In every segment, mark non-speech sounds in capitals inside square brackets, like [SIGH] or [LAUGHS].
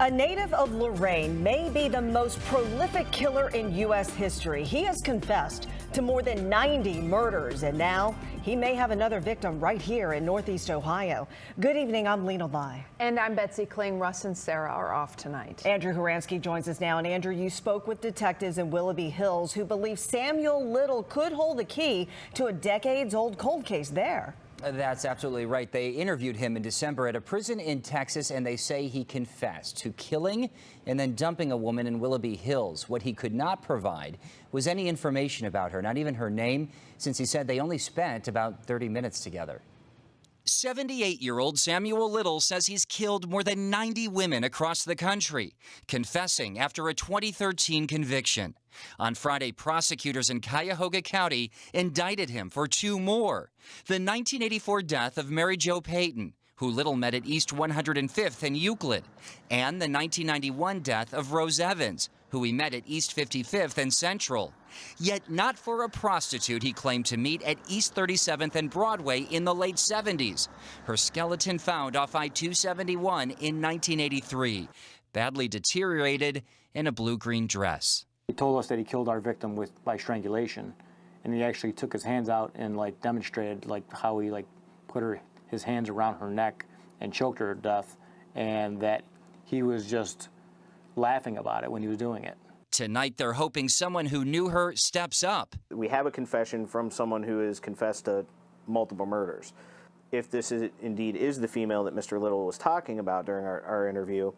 A native of Lorain may be the most prolific killer in U.S. history. He has confessed to more than 90 murders, and now he may have another victim right here in Northeast Ohio. Good evening, I'm Lynna Lai. And I'm Betsy Kling. Russ and Sarah are off tonight. Andrew Horansky joins us now. And Andrew, you spoke with detectives in Willoughby Hills who believe Samuel Little could hold the key to a decades old cold case there. That's absolutely right. They interviewed him in December at a prison in Texas, and they say he confessed to killing and then dumping a woman in Willoughby Hills. What he could not provide was any information about her, not even her name, since he said they only spent about 30 minutes together. 78 year old Samuel Little says he's killed more than 90 women across the country, confessing after a 2013 conviction. On Friday, prosecutors in Cuyahoga County indicted him for two more the 1984 death of Mary Jo Payton, who Little met at East 105th and Euclid, and the 1991 death of Rose Evans, who he met at East 55th and Central. Yet not for a prostitute he claimed to meet at East 37th and Broadway in the late 70s. Her skeleton found off I-271 in 1983, badly deteriorated in a blue-green dress. He told us that he killed our victim with by strangulation, and he actually took his hands out and like demonstrated like how he like put her his hands around her neck and choked her to death, and that he was just laughing about it when he was doing it. Tonight, they're hoping someone who knew her steps up. We have a confession from someone who has confessed to multiple murders. If this is, indeed is the female that Mr. Little was talking about during our, our interview,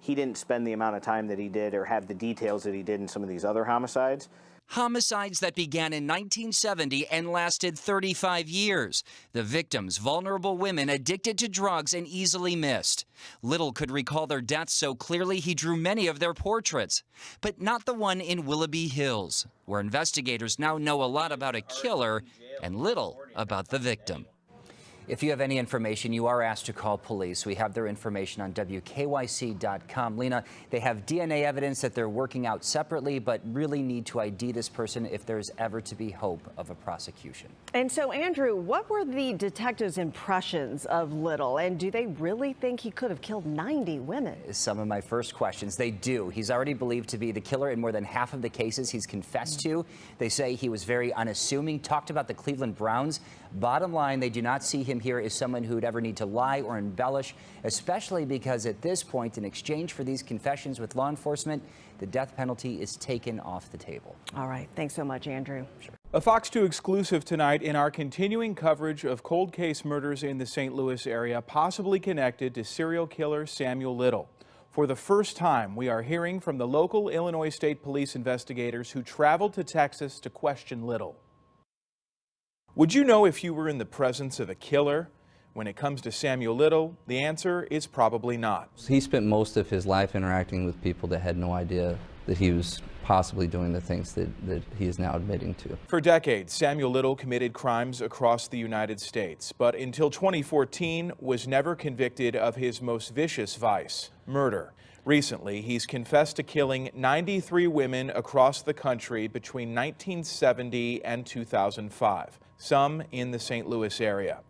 he didn't spend the amount of time that he did or have the details that he did in some of these other homicides. Homicides that began in 1970 and lasted 35 years. The victims, vulnerable women addicted to drugs and easily missed. Little could recall their deaths so clearly he drew many of their portraits. But not the one in Willoughby Hills, where investigators now know a lot about a killer and little about the victim. If you have any information, you are asked to call police. We have their information on WKYC.com. Lynna, they have DNA evidence that they're working out separately, but really need to ID this person if there's ever to be hope of a prosecution. And so, Andrew, what were the detectives' impressions of Little? And do they really think he could have killed 90 women? Some of my first questions. They do. He's already believed to be the killer in more than half of the cases he's confessed to. They say he was very unassuming, talked about the Cleveland Browns. Bottom line, they do not see him here as someone who would ever need to lie or embellish, especially because at this point, in exchange for these confessions with law enforcement, the death penalty is taken off the table. All right. Thanks so much, Andrew. Sure. A Fox 2 exclusive tonight in our continuing coverage of cold case murders in the St. Louis area, possibly connected to serial killer Samuel Little. For the first time, we are hearing from the local Illinois State Police investigators who traveled to Texas to question Little. Would you know if you were in the presence of a killer? When it comes to Samuel Little, the answer is probably not. He spent most of his life interacting with people that had no idea that he was possibly doing the things that, that he is now admitting to. For decades, Samuel Little committed crimes across the United States, but until 2014 was never convicted of his most vicious vice, murder. Recently, he's confessed to killing 93 women across the country between 1970 and 2005, some in the St. Louis area.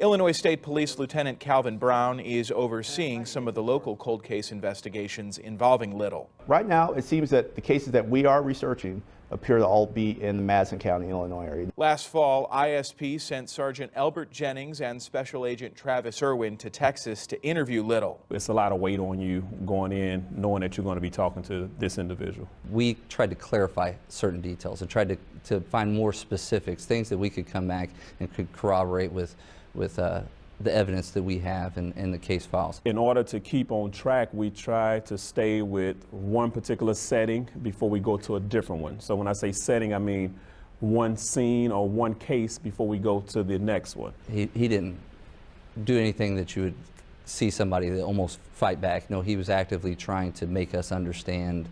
Illinois State Police Lieutenant Calvin Brown is overseeing some of the local cold case investigations involving Little. Right now, it seems that the cases that we are researching appear to all be in the Madison County, Illinois area. Last fall, ISP sent Sergeant Albert Jennings and Special Agent Travis Irwin to Texas to interview Little. It's a lot of weight on you going in knowing that you're going to be talking to this individual. We tried to clarify certain details and tried to, to find more specifics, things that we could come back and could corroborate with with uh, the evidence that we have in, in the case files. In order to keep on track, we try to stay with one particular setting before we go to a different one. So when I say setting, I mean one scene or one case before we go to the next one. He, he didn't do anything that you would see somebody that almost fight back. No, he was actively trying to make us understand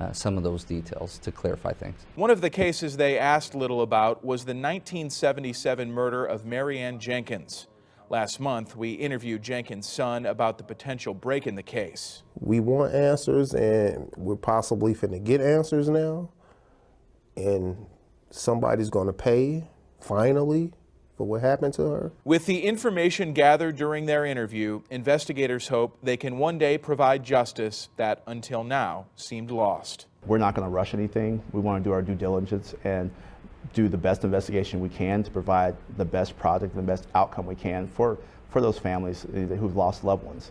uh, some of those details to clarify things. One of the cases they asked Little about was the 1977 murder of Marianne Jenkins. Last month, we interviewed Jenkins' son about the potential break in the case. We want answers, and we're possibly finna get answers now. And somebody's gonna pay, finally, for what happened to her. With the information gathered during their interview, investigators hope they can one day provide justice that, until now, seemed lost. We're not going to rush anything. We want to do our due diligence and do the best investigation we can to provide the best project and the best outcome we can for, for those families eh, who've lost loved ones.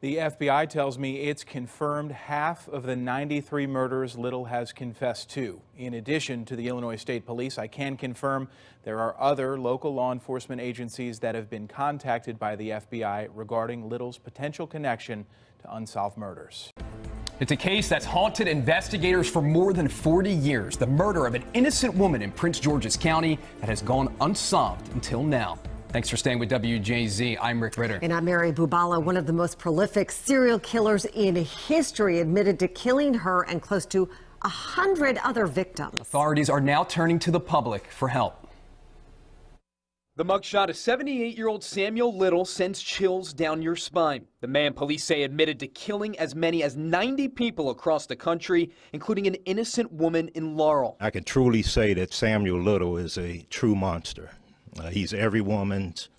The FBI tells me it's confirmed half of the 93 murders Little has confessed to. In addition to the Illinois State Police, I can confirm there are other local law enforcement agencies that have been contacted by the FBI regarding Little's potential connection to unsolved murders. It's a case that's haunted investigators for more than 40 years. The murder of an innocent woman in Prince George's County that has gone unsolved until now. Thanks for staying with WJZ. I'm Rick Ritter. And I'm Mary Bubala. One of the most prolific serial killers in history admitted to killing her and close to a hundred other victims. Authorities are now turning to the public for help. The mugshot of 78 year old Samuel Little sends chills down your spine. The man police say admitted to killing as many as 90 people across the country, including an innocent woman in Laurel. I can truly say that Samuel Little is a true monster. Uh, he's every woman's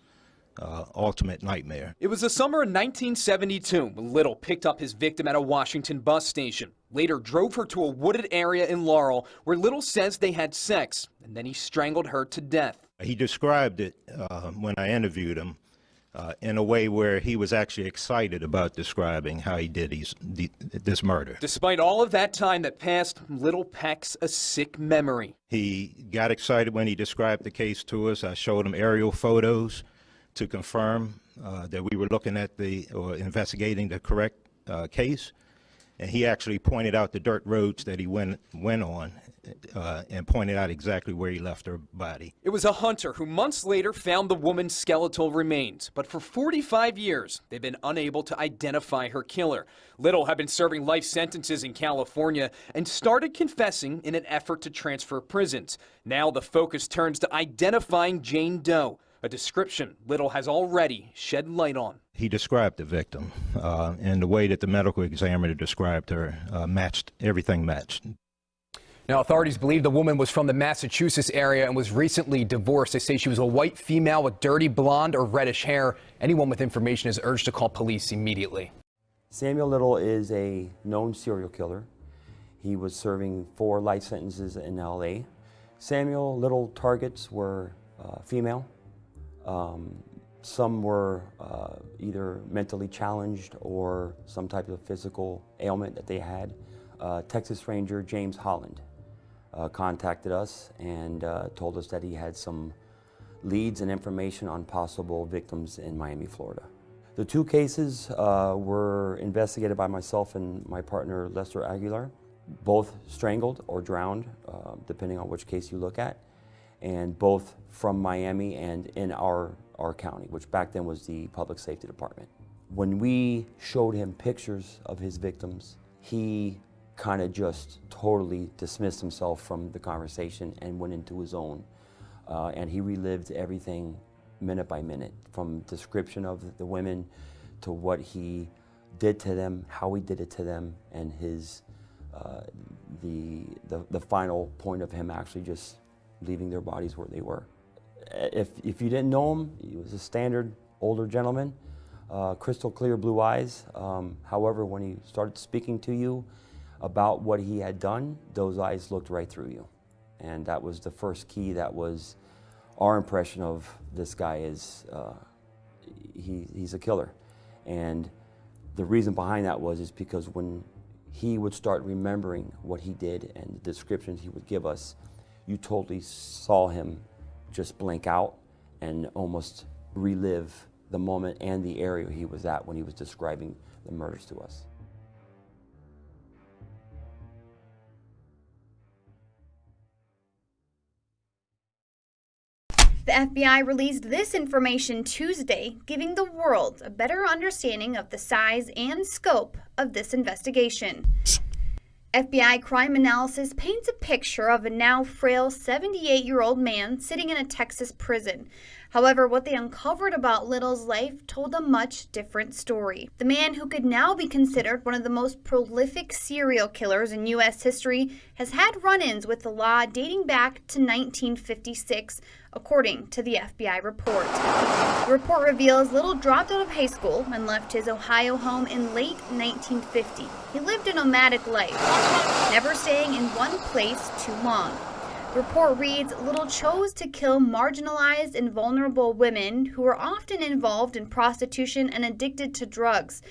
uh, ultimate nightmare. It was the summer of 1972 when Little picked up his victim at a Washington bus station. Later drove her to a wooded area in Laurel where Little says they had sex, and then he strangled her to death. He described it uh, when I interviewed him uh, in a way where he was actually excited about describing how he did his, the, this murder. Despite all of that time that passed, Little packs a sick memory. He got excited when he described the case to us. I showed him aerial photos to confirm uh, that we were looking at the or investigating the correct uh, case. And he actually pointed out the dirt roads that he went went on uh, and pointed out exactly where he left her body. It was a hunter who months later found the woman's skeletal remains, but for 45 years they've been unable to identify her killer. Little had been serving life sentences in California and started confessing in an effort to transfer prisons. Now the focus turns to identifying Jane Doe, a description Little has already shed light on. He described the victim, uh, and the way that the medical examiner described her uh, matched, everything matched. Now, authorities believe the woman was from the Massachusetts area and was recently divorced. They say she was a white female with dirty blonde or reddish hair. Anyone with information is urged to call police immediately. Samuel Little is a known serial killer. He was serving four life sentences in LA. Samuel Little targets were uh, female. Um, some were uh, either mentally challenged or some type of physical ailment that they had. Uh, Texas Ranger James Holland uh, contacted us and uh, told us that he had some leads and information on possible victims in Miami, Florida. The two cases uh, were investigated by myself and my partner Lester Aguilar, both strangled or drowned, uh, depending on which case you look at, and both from Miami and in our, our county, which back then was the Public Safety Department. When we showed him pictures of his victims, he kind of just totally dismissed himself from the conversation and went into his own. Uh, and he relived everything minute by minute, from description of the women to what he did to them, how he did it to them, and his uh, the, the the final point of him actually just leaving their bodies where they were. If if you didn't know him, he was a standard older gentleman, uh, crystal clear blue eyes. Um, however, when he started speaking to you, about what he had done, those eyes looked right through you. And that was the first key that was our impression of this guy is uh, he, he's a killer. And the reason behind that was is because when he would start remembering what he did and the descriptions he would give us, you totally saw him just blank out and almost relive the moment and the area he was at when he was describing the murders to us. The FBI released this information Tuesday, giving the world a better understanding of the size and scope of this investigation. FBI crime analysis paints a picture of a now frail 78 year old man sitting in a Texas prison. However, what they uncovered about Little's life told a much different story. The man who could now be considered one of the most prolific serial killers in U.S. history has had run ins with the law dating back to 1956, according to the FBI report. The report reveals Little dropped out of high school and left his Ohio home in late 1950. He lived a nomadic life, never staying in one place too long. The report reads Little chose to kill marginalized and vulnerable women who were often involved in prostitution and addicted to drugs.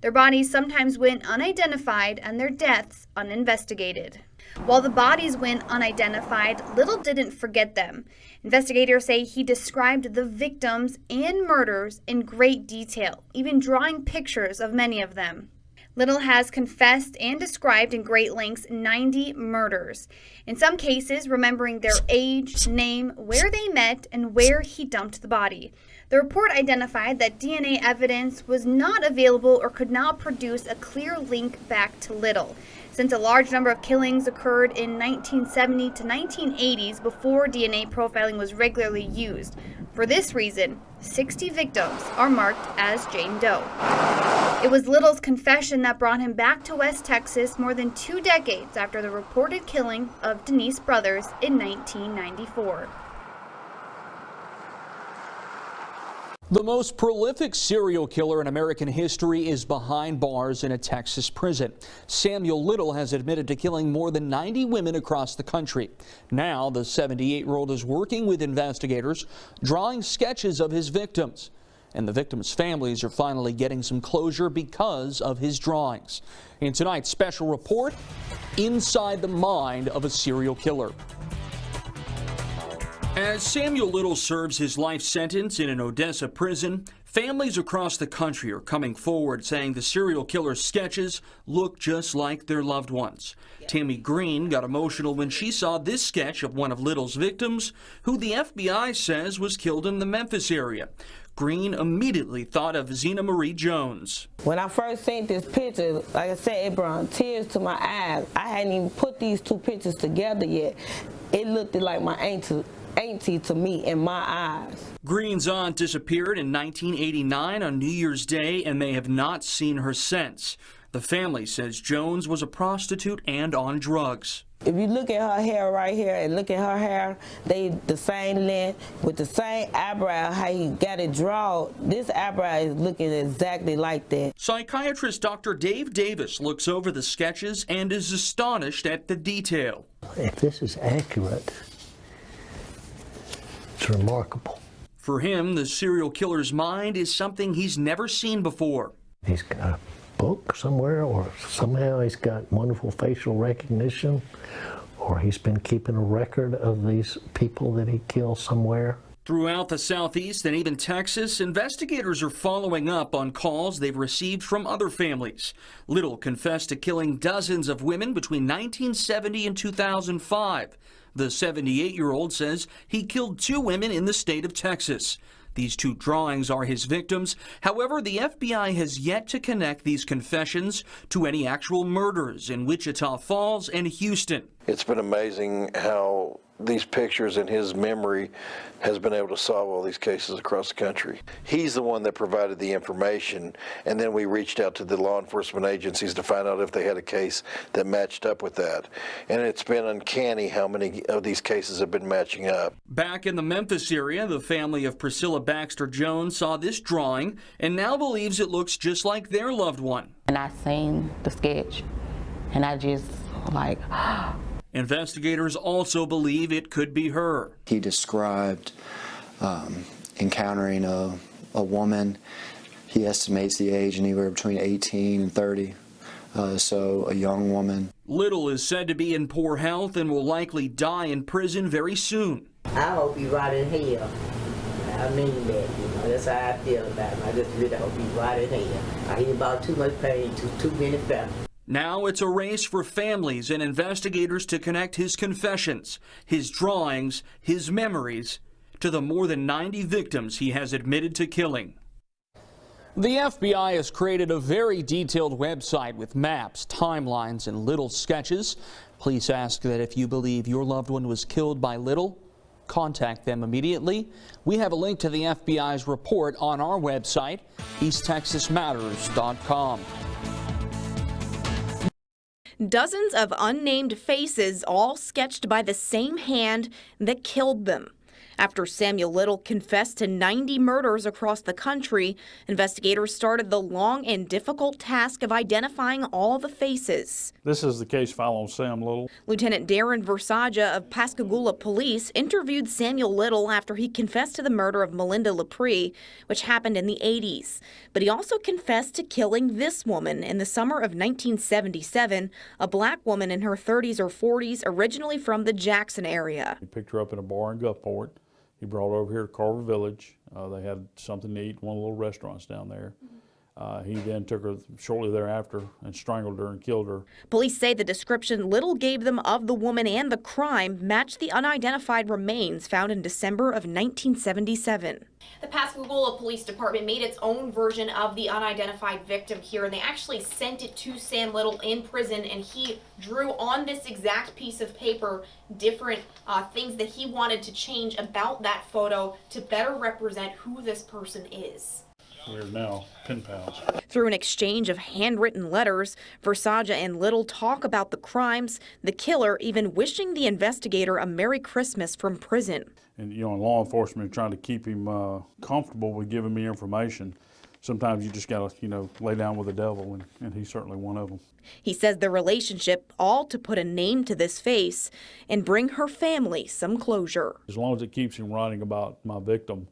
Their bodies sometimes went unidentified and their deaths uninvestigated. While the bodies went unidentified, Little didn't forget them. Investigators say he described the victims and murders in great detail, even drawing pictures of many of them. Little has confessed and described in great lengths 90 murders. In some cases, remembering their age, name, where they met, and where he dumped the body. The report identified that DNA evidence was not available or could not produce a clear link back to Little. Since a large number of killings occurred in 1970 to 1980s before DNA profiling was regularly used. For this reason, 60 victims are marked as Jane Doe. It was Little's confession that brought him back to West Texas more than two decades after the reported killing of Denise Brothers in 1994. The most prolific serial killer in American history is behind bars in a Texas prison. Samuel Little has admitted to killing more than 90 women across the country. Now, the 78-year-old is working with investigators, drawing sketches of his victims. And the victims' families are finally getting some closure because of his drawings. In tonight's special report, Inside the Mind of a Serial Killer. As Samuel Little serves his life sentence in an Odessa prison, families across the country are coming forward saying the serial killer's sketches look just like their loved ones. Tammy Green got emotional when she saw this sketch of one of Little's victims, who the FBI says was killed in the Memphis area. Green immediately thought of Zena Marie Jones. When I first seen this picture, like I said, it brought tears to my eyes. I hadn't even put these two pictures together yet. It looked like my auntie auntie to me in my eyes. Green's aunt disappeared in 1989 on New Year's Day, and they have not seen her since. The family says Jones was a prostitute and on drugs. If you look at her hair right here and look at her hair, they the same length with the same eyebrow, how he got it drawn. This eyebrow is looking exactly like that. Psychiatrist Dr. Dave Davis looks over the sketches and is astonished at the detail. If this is accurate, it's remarkable. For him, the serial killer's mind is something he's never seen before. He's got a book somewhere, or somehow he's got wonderful facial recognition, or he's been keeping a record of these people that he killed somewhere. Throughout the Southeast and even Texas, investigators are following up on calls they've received from other families. Little confessed to killing dozens of women between 1970 and 2005. The 78-year-old says he killed two women in the state of Texas. These two drawings are his victims. However, the FBI has yet to connect these confessions to any actual murders in Wichita Falls and Houston. It's been amazing how these pictures in his memory has been able to solve all these cases across the country. He's the one that provided the information, and then we reached out to the law enforcement agencies to find out if they had a case that matched up with that. And it's been uncanny how many of these cases have been matching up. Back in the Memphis area, the family of Priscilla Baxter Jones saw this drawing and now believes it looks just like their loved one. And I seen the sketch, and I just like, [GASPS] Investigators also believe it could be her. He described um, encountering a, a woman. He estimates the age anywhere between 18 and 30, uh, so a young woman. Little is said to be in poor health and will likely die in prison very soon. I hope he rot in hell. I mean that, you know, that's how I feel about him. I just really hope he rot in hell. I hear about too much pain to too many families. Now it's a race for families and investigators to connect his confessions, his drawings, his memories to the more than 90 victims he has admitted to killing. The FBI has created a very detailed website with maps, timelines, and Little sketches. Police ask that if you believe your loved one was killed by Little, contact them immediately. We have a link to the FBI's report on our website, easttexasmatters.com. Dozens of unnamed faces all sketched by the same hand that killed them. After Samuel Little confessed to 90 murders across the country, investigators started the long and difficult task of identifying all the faces. This is the case on Sam Little. Lieutenant Darren Versiga of Pascagoula Police interviewed Samuel Little after he confessed to the murder of Melinda LaPree, which happened in the 80s. But he also confessed to killing this woman in the summer of 1977, a black woman in her 30s or 40s, originally from the Jackson area. He picked her up in a bar in Gulfport. He brought over here to Carver Village. Uh, they had something to eat one of the little restaurants down there. Uh, he then took her shortly thereafter and strangled her and killed her. Police say the description Little gave them of the woman and the crime matched the unidentified remains found in December of 1977. The Pascagoula Police Department made its own version of the unidentified victim here, and they actually sent it to Sam Little in prison, and he drew on this exact piece of paper different uh, things that he wanted to change about that photo to better represent who this person is. We're now pen pals. Through an exchange of handwritten letters, Versiga and Little talk about the crimes, the killer even wishing the investigator a Merry Christmas from prison. And, you know, in law enforcement trying to keep him uh, comfortable with giving me information. Sometimes you just got to, you know, lay down with the devil, and, and he's certainly one of them. He says the relationship, all to put a name to this face and bring her family some closure. As long as it keeps him writing about my victim,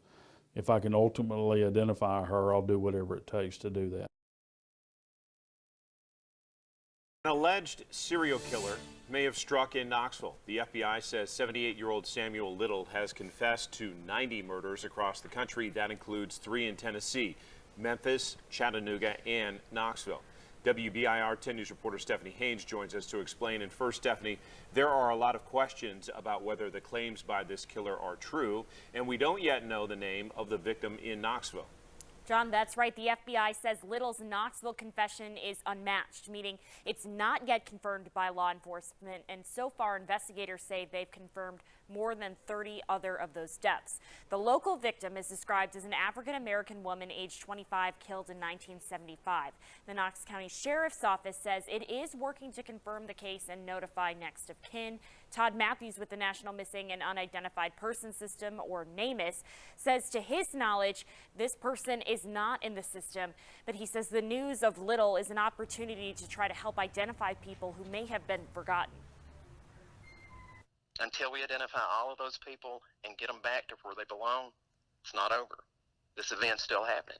if I can ultimately identify her, I'll do whatever it takes to do that. An alleged serial killer may have struck in Knoxville. The FBI says 78-year-old Samuel Little has confessed to 90 murders across the country. That includes three in Tennessee, Memphis, Chattanooga, and Knoxville. WBIR 10 News reporter Stephanie Haynes joins us to explain. And first, Stephanie, there are a lot of questions about whether the claims by this killer are true, and we don't yet know the name of the victim in Knoxville. John, that's right. The FBI says Little's Knoxville confession is unmatched, meaning it's not yet confirmed by law enforcement. And so far, investigators say they've confirmed more than 30 other of those deaths. The local victim is described as an African-American woman aged 25 killed in 1975. The Knox County Sheriff's Office says it is working to confirm the case and notify next of kin. Todd Matthews with the National Missing and Unidentified Person System, or NamUs, says to his knowledge, this person is not in the system, but he says the news of Little is an opportunity to try to help identify people who may have been forgotten. Until we identify all of those people and get them back to where they belong, it's not over. This event's still happening.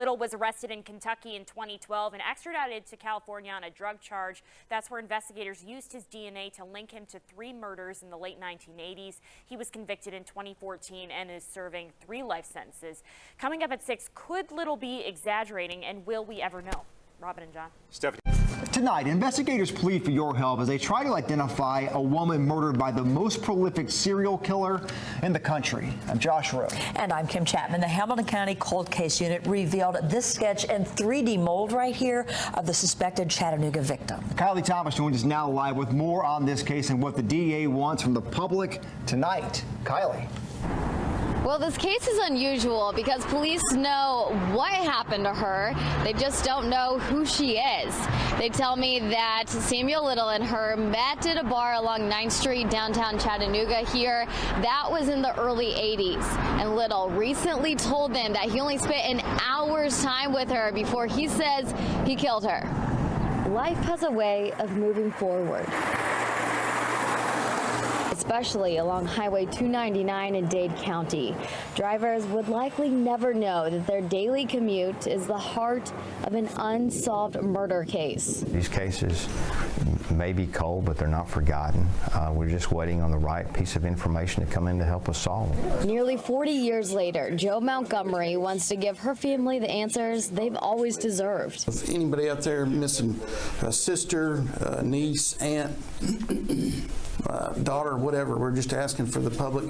Little was arrested in Kentucky in 2012 and extradited to California on a drug charge. That's where investigators used his DNA to link him to three murders in the late 1980s. He was convicted in 2014 and is serving three life sentences. Coming up at 6, could Little be exaggerating and will we ever know? Robin and John. Stephanie. Tonight, investigators plead for your help as they try to identify a woman murdered by the most prolific serial killer in the country. I'm Josh Rowe. And I'm Kim Chapman. The Hamilton County Cold Case Unit revealed this sketch in 3D mold right here of the suspected Chattanooga victim. Kylie Thomas joins us now live with more on this case and what the DA wants from the public tonight. Kylie. Well, this case is unusual because police know what happened to her. They just don't know who she is. They tell me that Samuel Little and her met at a bar along 9th Street, downtown Chattanooga here. That was in the early 80s. And Little recently told them that he only spent an hour's time with her before he says he killed her. Life has a way of moving forward especially along Highway 299 in Dade County. Drivers would likely never know that their daily commute is the heart of an unsolved murder case. These cases may be cold, but they're not forgotten. Uh, we're just waiting on the right piece of information to come in to help us solve them. Nearly 40 years later, Joe Montgomery wants to give her family the answers they've always deserved. If anybody out there missing a sister, a niece, aunt, [CLEARS THROAT] uh, daughter, whatever. We're just asking for the public,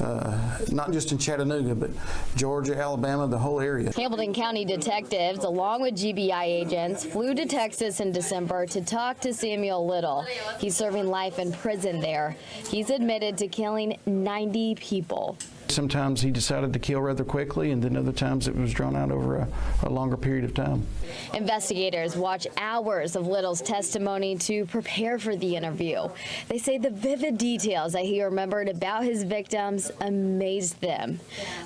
uh, not just in Chattanooga, but Georgia, Alabama, the whole area. Hamilton County detectives, along with GBI agents, flew to Texas in December to talk to Samuel Little. He's serving life in prison there. He's admitted to killing 90 people. Sometimes he decided to kill rather quickly, and then other times it was drawn out over a, a longer period of time. Investigators watch hours of Little's testimony to prepare for the interview. They say the vivid details that he remembered about his victims amazed them.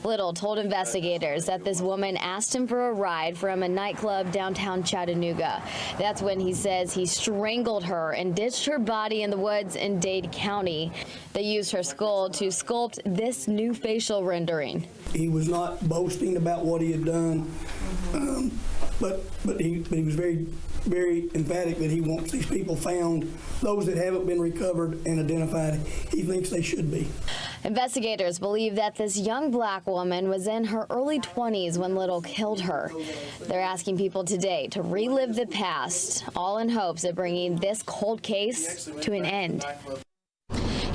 Little told investigators that this woman asked him for a ride from a nightclub downtown Chattanooga. That's when he says he strangled her and ditched her body in the woods in Dade County. They used her skull to sculpt this new facial rendering. He was not boasting about what he had done, um, but but he but he was very very emphatic that he wants these people found, those that haven't been recovered and identified. He thinks they should be. Investigators believe that this young black woman was in her early 20s when Little killed her. They're asking people today to relive the past, all in hopes of bringing this cold case to an end.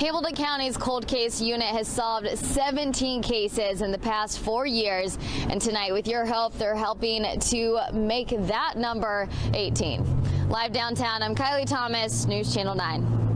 Hamilton County's cold case unit has solved 17 cases in the past four years, and tonight, with your help, they're helping to make that number 18. Live downtown, I'm Kylie Thomas, News Channel 9.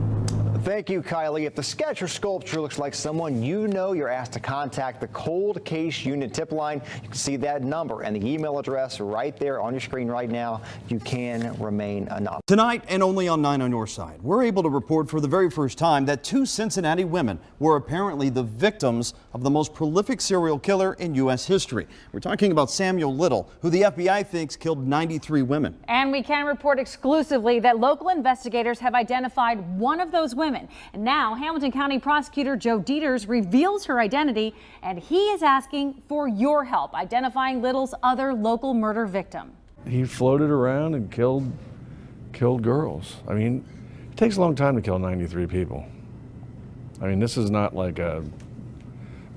Thank you, Kylie. If the sketch or sculpture looks like someone you know, you're asked to contact the Cold Case Unit tip line. You can see that number and the email address right there on your screen right now. You can remain anonymous. Tonight, and only on 9 on your side, we're able to report for the very first time that two Cincinnati women were apparently the victims of the most prolific serial killer in U.S. history. We're talking about Samuel Little, who the FBI thinks killed 93 women. And we can report exclusively that local investigators have identified one of those women. And now Hamilton County Prosecutor Joe Deters reveals her identity, and he is asking for your help identifying Little's other local murder victim. He floated around and killed killed girls. I mean, it takes a long time to kill 93 people. I mean, this is not like a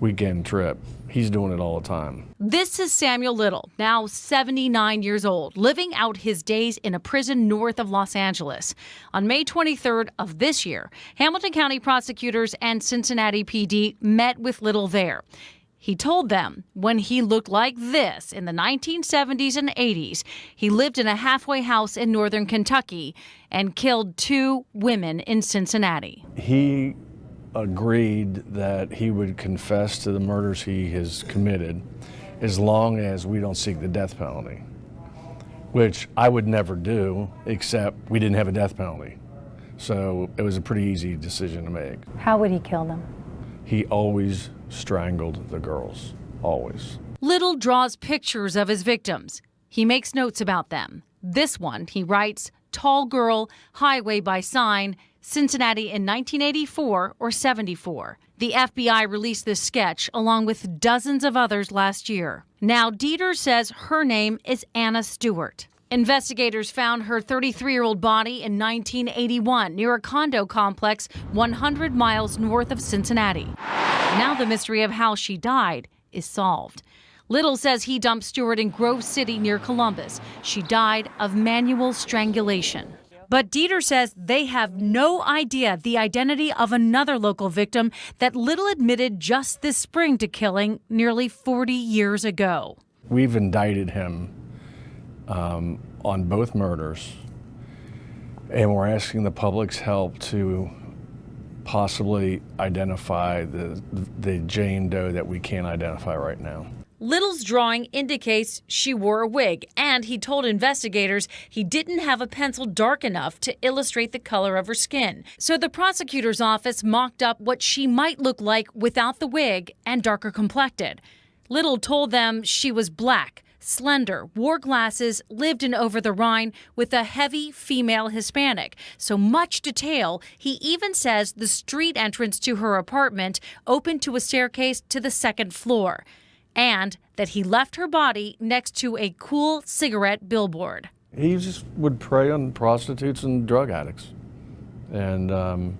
weekend trip. He's doing it all the time. This is Samuel Little, now 79 years old, living out his days in a prison north of Los Angeles. On May 23rd of this year, Hamilton County prosecutors and Cincinnati PD met with Little there. He told them when he looked like this in the 1970s and 80s, he lived in a halfway house in northern Kentucky and killed two women in Cincinnati. He agreed that he would confess to the murders he has committed as long as we don't seek the death penalty, which I would never do except we didn't have a death penalty. So it was a pretty easy decision to make. How would he kill them? He always strangled the girls, always. Little draws pictures of his victims. He makes notes about them. This one, he writes, tall girl, highway by sign, Cincinnati in 1984 or 74. The FBI released this sketch along with dozens of others last year. Now, Deters says her name is Anna Stewart. Investigators found her 33 year old body in 1981 near a condo complex 100 miles north of Cincinnati. Now, the mystery of how she died is solved. Little says he dumped Stewart in Grove City near Columbus. She died of manual strangulation. But Deters says they have no idea the identity of another local victim that Little admitted just this spring to killing nearly 40 years ago. We've indicted him um, on both murders, and we're asking the public's help to possibly identify the, the Jane Doe that we can't identify right now. Little's drawing indicates she wore a wig, and he told investigators he didn't have a pencil dark enough to illustrate the color of her skin. So the prosecutor's office mocked up what she might look like without the wig and darker complected. Little told them she was black, slender, wore glasses, lived in Over the Rhine with a heavy female Hispanic. So much detail, he even says the street entrance to her apartment opened to a staircase to the second floor and that he left her body next to a Kool cigarette billboard. He just would prey on prostitutes and drug addicts. And um,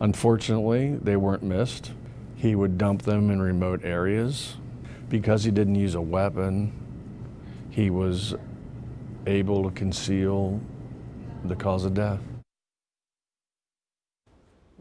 unfortunately, they weren't missed. He would dump them in remote areas. Because he didn't use a weapon, he was able to conceal the cause of death.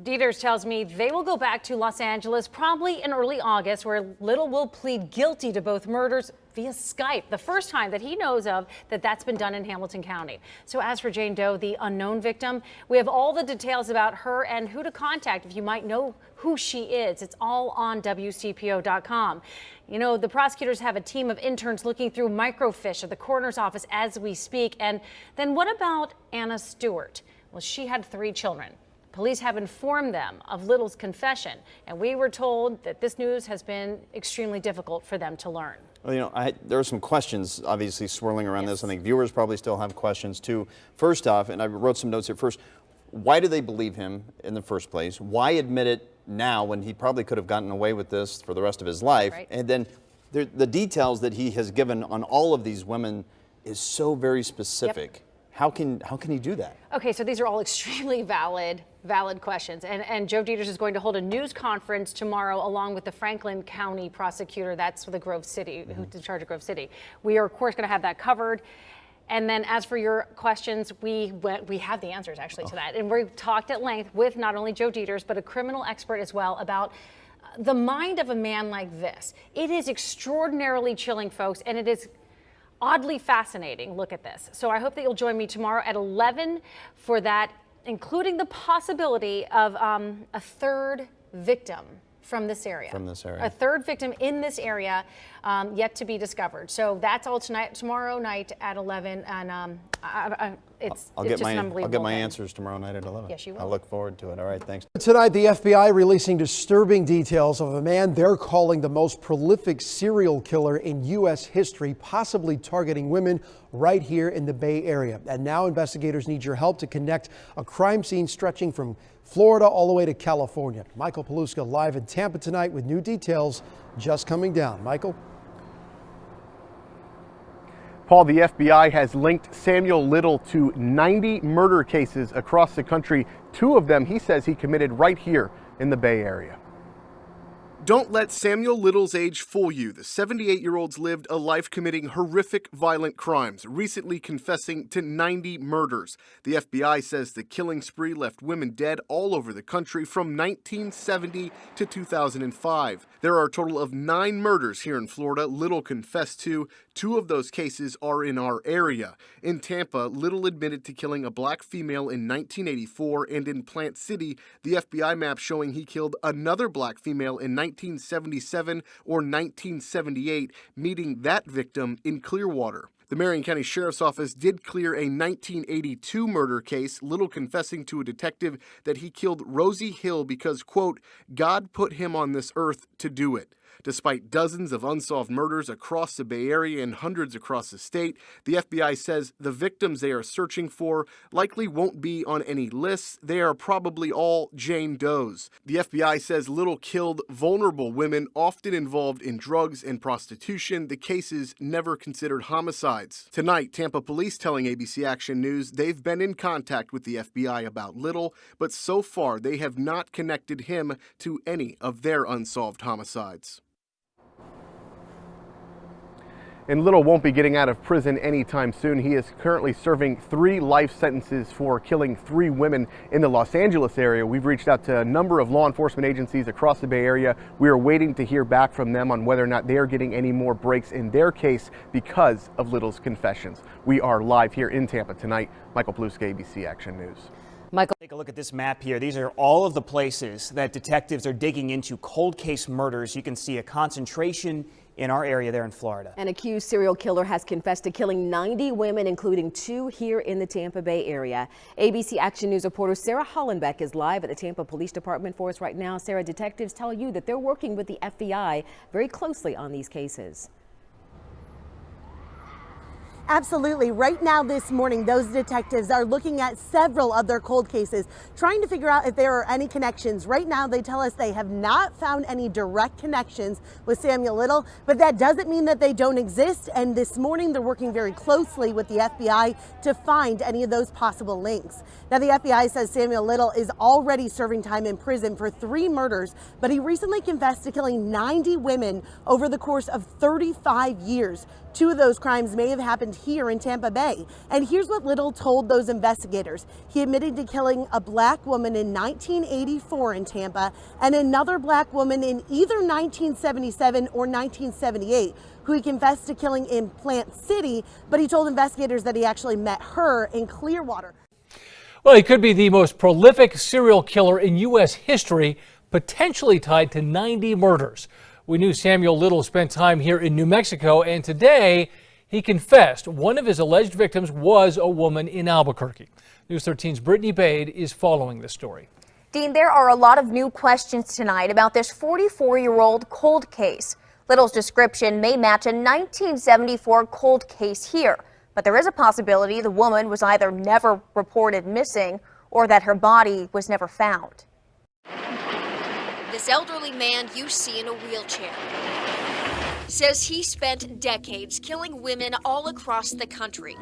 Deters tells me they will go back to Los Angeles probably in early August, where Little will plead guilty to both murders via Skype. The first time that he knows of that that's been done in Hamilton County. So as for Jane Doe, the unknown victim, we have all the details about her and who to contact if you might know who she is. It's all on WCPO.com. You know, the prosecutors have a team of interns looking through microfiche at the coroner's office as we speak. And then what about Anna Stewart? Well, she had three children. Police have informed them of Little's confession, and we were told that this news has been extremely difficult for them to learn. Well, you know, I, there are some questions obviously swirling around yes. this. I think viewers probably still have questions too. First off, and I wrote some notes here first, why do they believe him in the first place? Why admit it now when he probably could have gotten away with this for the rest of his life? Right. And then the, the details that he has given on all of these women is so very specific. Yep. How can how can he do that? Okay, so these are all [LAUGHS] extremely valid valid questions. And and Joe Deters is going to hold a news conference tomorrow along with the Franklin County prosecutor. That's the Grove City, mm -hmm. who's in charge of Grove City. We are of course going to have that covered. And then as for your questions, we we have the answers actually to that. And we've talked at length with not only Joe Deters, but a criminal expert as well about the mind of a man like this. It is extraordinarily chilling, folks, and it is oddly fascinating look at this. So I hope that you'll join me tomorrow at 11 for that, including the possibility of um, a third victim from this area. From this area. A third victim in this area um, yet to be discovered. So that's all tonight, tomorrow night at 11. And um, I, I, it's, I'll it's get just my, an unbelievable I'll get my thing. answers tomorrow night at 11. Yes, you will. I look forward to it. All right, thanks. Tonight, the FBI releasing disturbing details of a man they're calling the most prolific serial killer in U.S. history, possibly targeting women right here in the Bay Area. And now investigators need your help to connect a crime scene stretching from Florida all the way to California. Michael Paluska live in Tampa tonight with new details just coming down. Michael? Paul, the FBI has linked Samuel Little to 90 murder cases across the country. Two of them he says he committed right here in the Bay Area. Don't let Samuel Little's age fool you. The 78 year old's lived a life committing horrific violent crimes, recently confessing to 90 murders. The FBI says the killing spree left women dead all over the country from 1970 to 2005. There are a total of nine murders here in Florida Little confessed to. Two of those cases are in our area. In Tampa, Little admitted to killing a black female in 1984, and in Plant City, the FBI map showing he killed another black female in 1977 or 1978, meeting that victim in Clearwater. The Marion County Sheriff's Office did clear a 1982 murder case, Little confessing to a detective that he killed Rosie Hill because, quote, God put him on this earth to do it. Despite dozens of unsolved murders across the Bay Area and hundreds across the state, the FBI says the victims they are searching for likely won't be on any lists. They are probably all Jane Does. The FBI says Little killed vulnerable women, often involved in drugs and prostitution. The cases never considered homicides. Tonight, Tampa police telling ABC Action News they've been in contact with the FBI about Little, but so far they have not connected him to any of their unsolved homicides. And Little won't be getting out of prison anytime soon. He is currently serving three life sentences for killing three women in the Los Angeles area. We've reached out to a number of law enforcement agencies across the Bay Area. We are waiting to hear back from them on whether or not they are getting any more breaks in their case because of Little's confessions. We are live here in Tampa tonight. Michael Paluska, ABC Action News. Michael, take a look at this map here. These are all of the places that detectives are digging into cold case murders. You can see a concentration in our area there in Florida. An accused serial killer has confessed to killing 90 women, including two here in the Tampa Bay area. ABC Action News reporter Sarah Hollenbeck is live at the Tampa Police Department for us right now. Sarah, detectives tell you that they're working with the FBI very closely on these cases. Absolutely. Right now this morning, those detectives are looking at several of their cold cases, trying to figure out if there are any connections. Right now, they tell us they have not found any direct connections with Samuel Little, but that doesn't mean that they don't exist. And this morning, they're working very closely with the FBI to find any of those possible links. Now, the FBI says Samuel Little is already serving time in prison for three murders, but he recently confessed to killing 90 women over the course of 35 years. Two of those crimes may have happened here in Tampa Bay. And here's what Little told those investigators. He admitted to killing a black woman in 1984 in Tampa and another black woman in either 1977 or 1978 who he confessed to killing in Plant City, but he told investigators that he actually met her in Clearwater. Well, he could be the most prolific serial killer in U.S. history, potentially tied to 90 murders. We knew Samuel Little spent time here in New Mexico, and today he confessed one of his alleged victims was a woman in Albuquerque. News 13's Brittany Bade is following this story. Dean, there are a lot of new questions tonight about this 44 year old cold case. Little's description may match a 1974 cold case here, but there is a possibility the woman was either never reported missing or that her body was never found. This elderly man you see in a wheelchair says he spent decades killing women all across the country.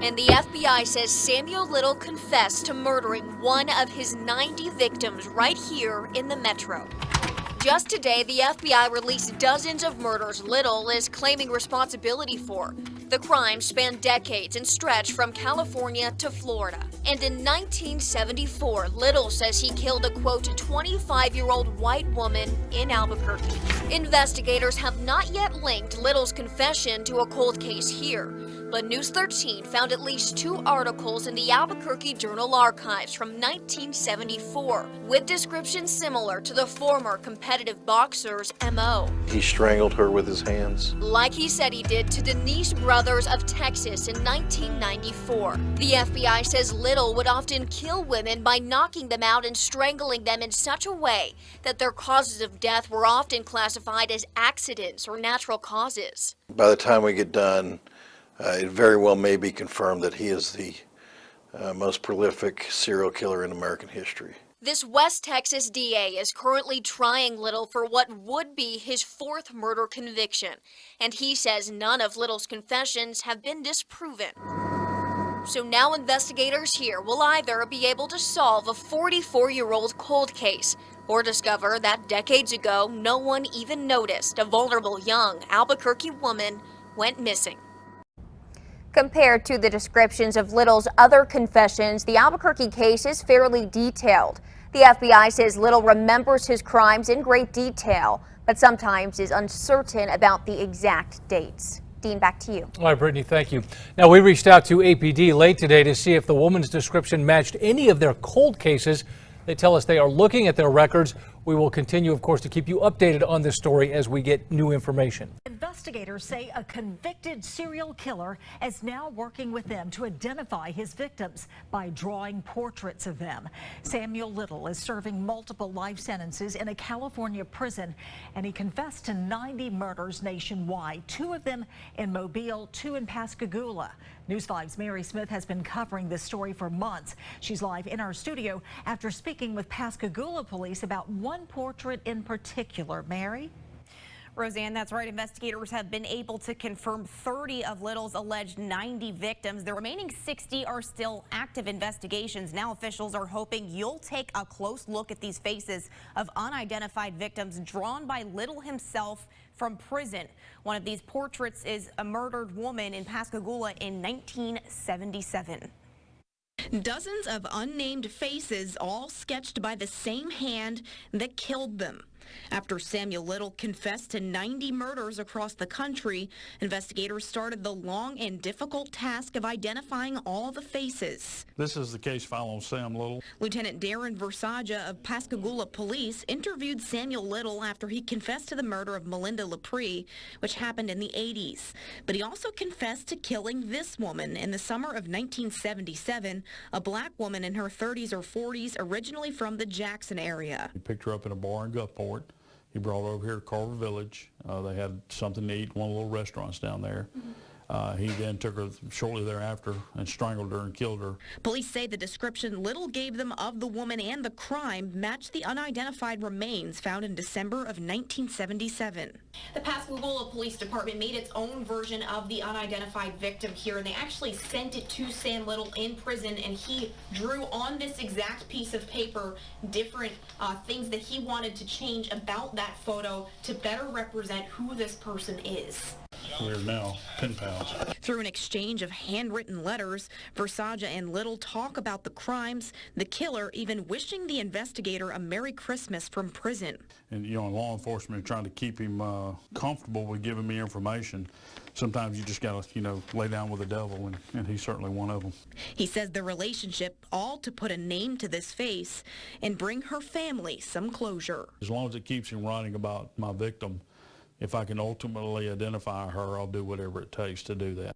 And the FBI says Samuel Little confessed to murdering one of his 90 victims right here in the metro. Just today, the FBI released dozens of murders Little is claiming responsibility for. The crimes spanned decades and stretched from California to Florida. And in 1974, Little says he killed a quote 25 year old white woman in Albuquerque. Investigators have not yet linked Little's confession to a cold case here. But News 13 found at least two articles in the Albuquerque Journal archives from 1974 with descriptions similar to the former competitive boxer's MO. He strangled her with his hands. Like he said he did to Denise Brothers of Texas in 1994. The FBI says Little would often kill women by knocking them out and strangling them in such a way that their causes of death were often classified as accidents or natural causes. By the time we get done, it very well may be confirmed that he is the uh, most prolific serial killer in American history. This West Texas DA is currently trying Little for what would be his fourth murder conviction, and he says none of Little's confessions have been disproven. So now investigators here will either be able to solve a 44 year old cold case or discover that decades ago no one even noticed a vulnerable young Albuquerque woman went missing. Compared to the descriptions of Little's other confessions, the Albuquerque case is fairly detailed. The FBI says Little remembers his crimes in great detail, but sometimes is uncertain about the exact dates. Dean, back to you. All right, Brittany, thank you. Now, we reached out to APD late today to see if the woman's description matched any of their cold cases. They tell us they are looking at their records. We will continue, of course, to keep you updated on this story as we get new information. Investigators say a convicted serial killer is now working with them to identify his victims by drawing portraits of them. Samuel Little is serving multiple life sentences in a California prison, and he confessed to 90 murders nationwide, two of them in Mobile, two in Pascagoula. News 5's Mary Smith has been covering this story for months. She's live in our studio after speaking with Pascagoula police about one portrait in particular. Mary? Roseanne, that's right. Investigators have been able to confirm 30 of Little's alleged 90 victims. The remaining 60 are still active investigations. Now officials are hoping you'll take a close look at these faces of unidentified victims drawn by Little himself from prison. One of these portraits is a murdered woman in Pascagoula in 1977. Dozens of unnamed faces all sketched by the same hand that killed them. After Samuel Little confessed to 90 murders across the country, investigators started the long and difficult task of identifying all the faces. This is the case file on Sam Little. Lieutenant Darren Versiga of Pascagoula Police interviewed Samuel Little after he confessed to the murder of Melinda LaPree, which happened in the 80s. But he also confessed to killing this woman in the summer of 1977, a black woman in her 30s or 40s, originally from the Jackson area. He picked her up in a bar in Gulfport. He brought over here to Carver Village. Uh, they had something to eat, one of the little restaurants down there. Mm -hmm. Uh, he then took her shortly thereafter and strangled her and killed her. Police say the description Little gave them of the woman and the crime matched the unidentified remains found in December of 1977. The Pascagoula Police Department made its own version of the unidentified victim here, and they actually sent it to Sam Little in prison, and he drew on this exact piece of paper different uh, things that he wanted to change about that photo to better represent who this person is. We're now pen pals. Through an exchange of handwritten letters, Versiga and Little talk about the crimes, the killer even wishing the investigator a Merry Christmas from prison. And, you know, law enforcement trying to keep him uh, comfortable with giving me information. Sometimes you just got to, you know, lay down with the devil, and, and he's certainly one of them. He says the relationship all to put a name to this face and bring her family some closure. As long as it keeps him writing about my victim, if I can ultimately identify her, I'll do whatever it takes to do that.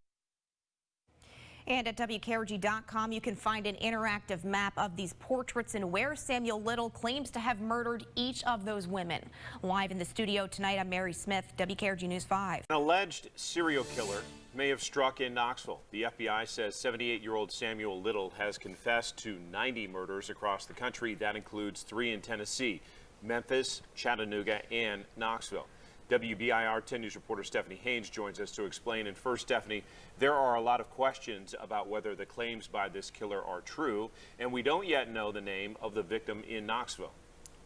And at WKRG.com, you can find an interactive map of these portraits and where Samuel Little claims to have murdered each of those women. Live in the studio tonight, I'm Mary Smith, WKRG News 5. An alleged serial killer may have struck in Knoxville. The FBI says 78-year-old Samuel Little has confessed to 90 murders across the country. That includes three in Tennessee, Memphis, Chattanooga, and Knoxville. WBIR 10 News reporter Stephanie Haynes joins us to explain. And first, Stephanie, there are a lot of questions about whether the claims by this killer are true, and we don't yet know the name of the victim in Knoxville.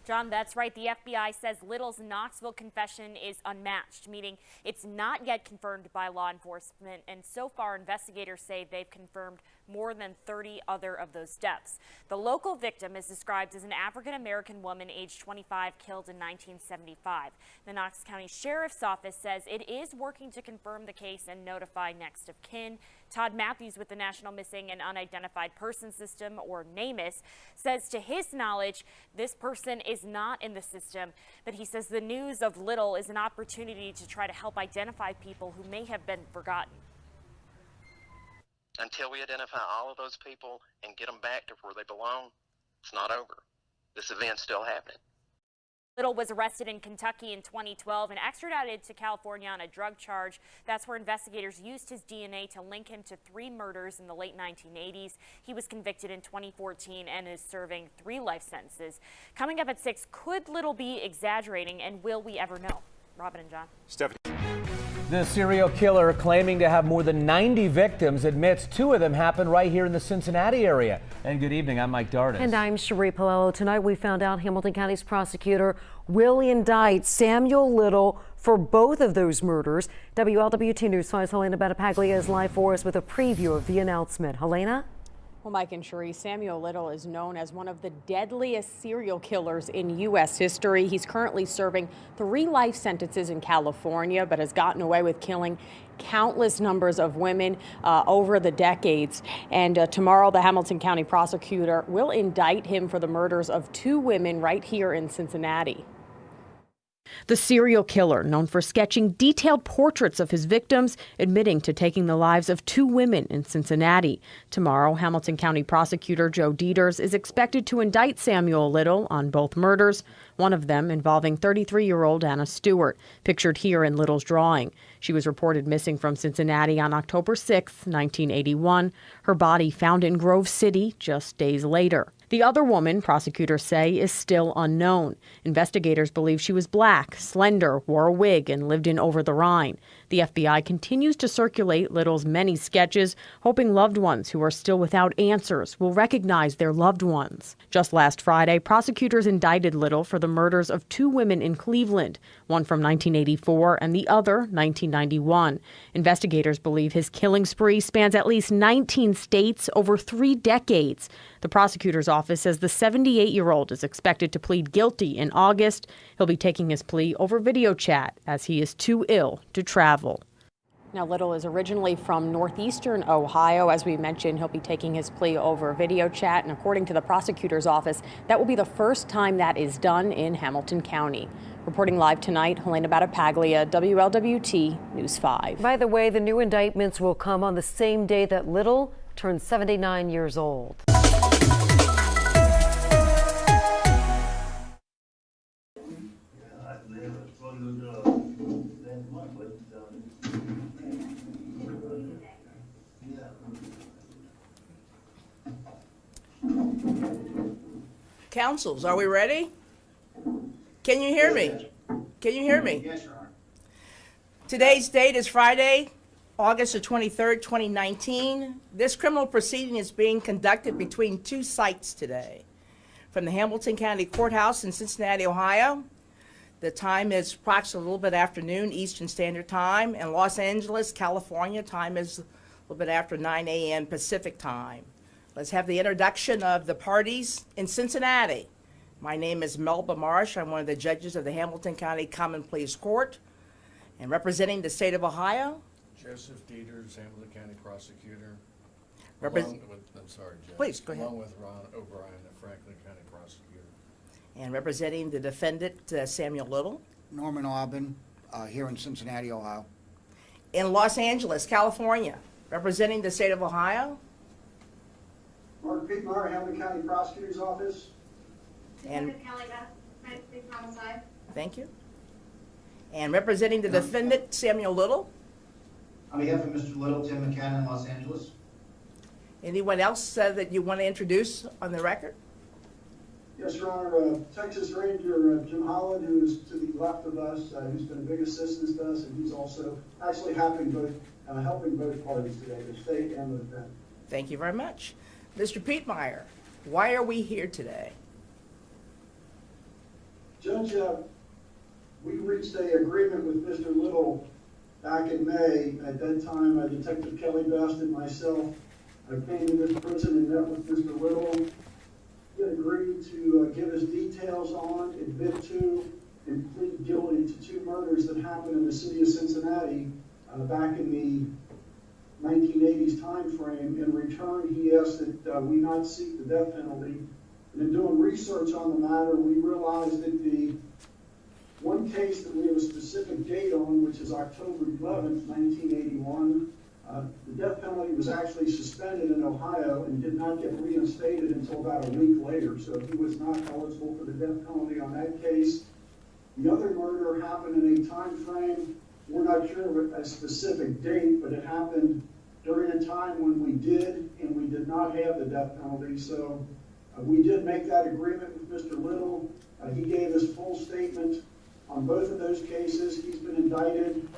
John, that's right. The FBI says Little's Knoxville confession is unmatched, meaning it's not yet confirmed by law enforcement. And so far, investigators say they've confirmed more than 30 other of those deaths. The local victim is described as an African-American woman aged 25 killed in 1975. The Knox County Sheriff's Office says it is working to confirm the case and notify next of kin. Todd Matthews with the National Missing and Unidentified Person System, or NamUs, says to his knowledge, this person is not in the system, but he says the news of Little is an opportunity to try to help identify people who may have been forgotten. Until we identify all of those people and get them back to where they belong, it's not over. This event's still happening. Little was arrested in Kentucky in 2012 and extradited to California on a drug charge. That's where investigators used his DNA to link him to three murders in the late 1980s. He was convicted in 2014 and is serving three life sentences. Coming up at 6, could Little be exaggerating and will we ever know? Robin and John. Stephanie. The serial killer claiming to have more than 90 victims admits two of them happened right here in the Cincinnati area. And good evening, I'm Mike Dardis. And I'm Sheree Paolello. Tonight we found out Hamilton County's prosecutor will indict Samuel Little for both of those murders. WLWT News 5's Helena Battipaglia is live for us with a preview of the announcement. Helena? Well, Mike and Sheree, Samuel Little is known as one of the deadliest serial killers in U.S. history. He's currently serving three life sentences in California, but has gotten away with killing countless numbers of women uh, over the decades. And uh, tomorrow, the Hamilton County prosecutor will indict him for the murders of two women right here in Cincinnati. The serial killer, known for sketching detailed portraits of his victims, admitting to taking the lives of two women in Cincinnati. Tomorrow, Hamilton County Prosecutor Joe Deters is expected to indict Samuel Little on both murders, one of them involving 33 year old Anna Stewart, pictured here in Little's drawing. She was reported missing from Cincinnati on October 6, 1981. Her body found in Grove City just days later. The other woman, prosecutors say, is still unknown. Investigators believe she was black, slender, wore a wig, and lived in Over the Rhine. The FBI continues to circulate Little's many sketches, hoping loved ones who are still without answers will recognize their loved ones. Just last Friday, prosecutors indicted Little for the murders of two women in Cleveland, one from 1984 and the other 1991. Investigators believe his killing spree spans at least 19 states over three decades. The prosecutor's office says the 78 year old is expected to plead guilty in August. He'll be taking his plea over video chat as he is too ill to travel. Now, Little is originally from northeastern Ohio. As we mentioned, he'll be taking his plea over video chat. And according to the prosecutor's office, that will be the first time that is done in Hamilton County. Reporting live tonight, Helena Battipaglia, WLWT News 5. By the way, the new indictments will come on the same day that Little turns 79 years old. Councils, are we ready? Can you hear me? Can you hear me? Yes, Your Honor. Today's date is Friday, August the 23rd, 2019. This criminal proceeding is being conducted between two sites today. From the Hamilton County Courthouse in Cincinnati, Ohio, The time is approximately a little bit after noon Eastern Standard Time. In Los Angeles, California, time is a little bit after 9 a.m. Pacific Time. Let's have the introduction of the parties in Cincinnati. My name is Melba Marsh. I'm one of the judges of the Hamilton County Common Pleas Court. And representing the state of Ohio, Joseph Deters, Hamilton County Prosecutor. Repres- Along with, I'm sorry, Judge. Please, go ahead. Along with Ron O'Brien, the Franklin County Prosecutor. and representing the defendant uh, Samuel Little. Norman Aubin, uh, here in Cincinnati, Ohio. In Los Angeles, California, representing the state of Ohio. Mark Piepmeier, Hamilton County Prosecutor's Office. And Kelly Best, United States Homicide. thank you. And representing the defendant Samuel Little. On behalf of Mr. Little, Tim McKenna in Los Angeles. Anyone else uh, that you want to introduce on the record? Yes, Your Honor, uh, Texas Ranger uh, Jim Holland, who is to the left of us, uh, who's been a big assistance to us, and he's also actually helping both, uh, helping both parties today, the state and the defense. Thank you very much. Mr. Piepmeier, why are we here today? Judge, uh, we reached a agreement with Mr. Little back in May. At that time, uh, Detective Kelly Best and myself I came to this prison and met with Mr. Little. He agreed to uh, give us details on, admit to, and plead guilty to two murders that happened in the city of Cincinnati uh, back in the 1980s time frame. In return, he asked that uh, we not seek the death penalty. And in doing research on the matter, we realized that the one case that we have a specific date on, which is October 11th, 1981, uh, the death penalty was actually suspended in Ohio and did not get reinstated until about a week later. So he was not eligible for the death penalty on that case. The other murder happened in a time frame, we're not sure of a specific date, but it happened during a time when we did and we did not have the death penalty. So uh, we did make that agreement with Mr. Little. Uh, he gave his full statement on both of those cases. He's been indicted,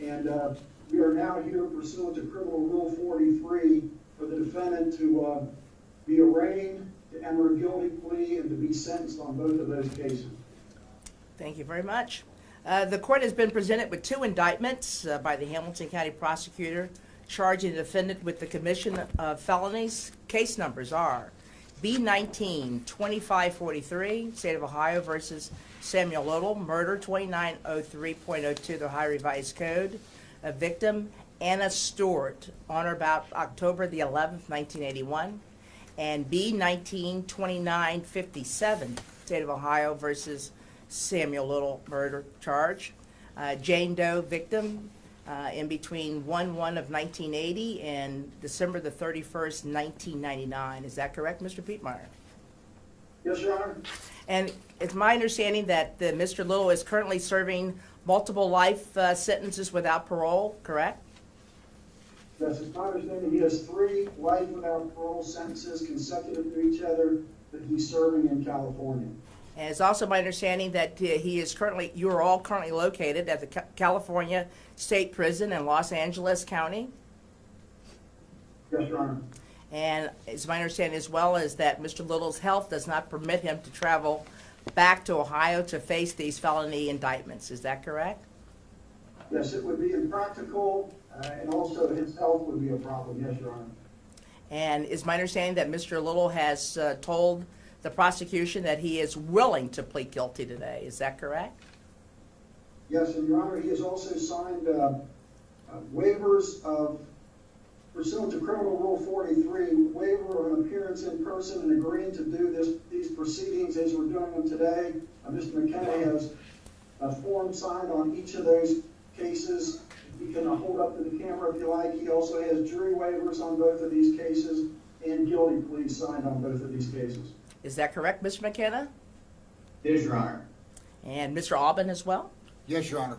and uh, we are now here pursuant to Criminal Rule 43 for the defendant to uh, be arraigned, to enter a guilty plea, and to be sentenced on both of those cases. Thank you very much. Uh, the court has been presented with two indictments uh, by the Hamilton County prosecutor charging the defendant with the commission of felonies. Case numbers are B19 2543, State of Ohio versus Samuel Little, murder 2903.02, the Ohio Revised Code. A victim, Anna Stewart, on or about October the 11th, 1981. And B19 2957, State of Ohio versus Samuel Little murder charge. Uh, Jane Doe victim uh, in between 1 1 of 1980 and December the 31st, 1999. Is that correct, Mr. Piepmeier? Yes, Your Honor. And it's my understanding that uh, Mr. Little is currently serving multiple life uh, sentences without parole, correct? Yes, it's my understanding he has three life without parole sentences consecutive to each other that he's serving in California. And it's also my understanding that uh, he is currently, you are all currently located at the Ca- California State Prison in Los Angeles County. Yes, Your Honor. And it's my understanding as well is that Mr. Little's health does not permit him to travel back to Ohio to face these felony indictments. Is that correct? Yes, it would be impractical, uh, and also his health would be a problem. Yes, Your Honor. And is my understanding that Mr. Little has uh, told the prosecution that he is willing to plead guilty today. Is that correct? Yes, and Your Honor, he has also signed uh, uh, waivers of pursuant to Criminal Rule 43, waiver of an appearance in person and agreeing to do this, these proceedings as we're doing them today. Uh, Mr. McKenna has a form signed on each of those cases. You can uh, hold up to the camera if you like. He also has jury waivers on both of these cases and guilty pleas signed on both of these cases. Is that correct, Mr. McKenna? Yes, Your Honor. And Mr. Aubin as well? Yes, Your Honor.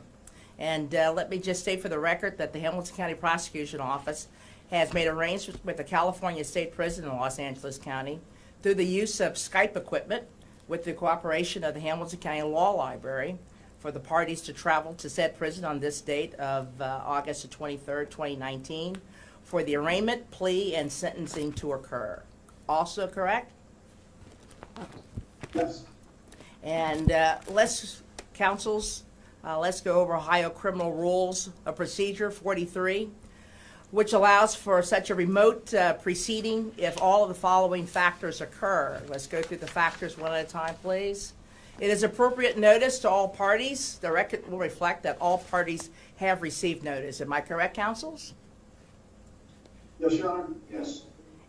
And uh, let me just state for the record that the Hamilton County Prosecution Office has made arrangements with the California State Prison in Los Angeles County through the use of Skype equipment with the cooperation of the Hamilton County Law Library for the parties to travel to said prison on this date of uh, August the 23rd, 2019, for the arraignment, plea, and sentencing to occur. Also correct? Yes. And uh, let's councils, uh, let's go over Ohio Criminal Rules of Procedure 43, which allows for such a remote uh, proceeding if all of the following factors occur. Let's go through the factors one at a time, please. It is appropriate notice to all parties. The record will reflect that all parties have received notice. Am I correct, councils? Yes, Your Honor. Yes.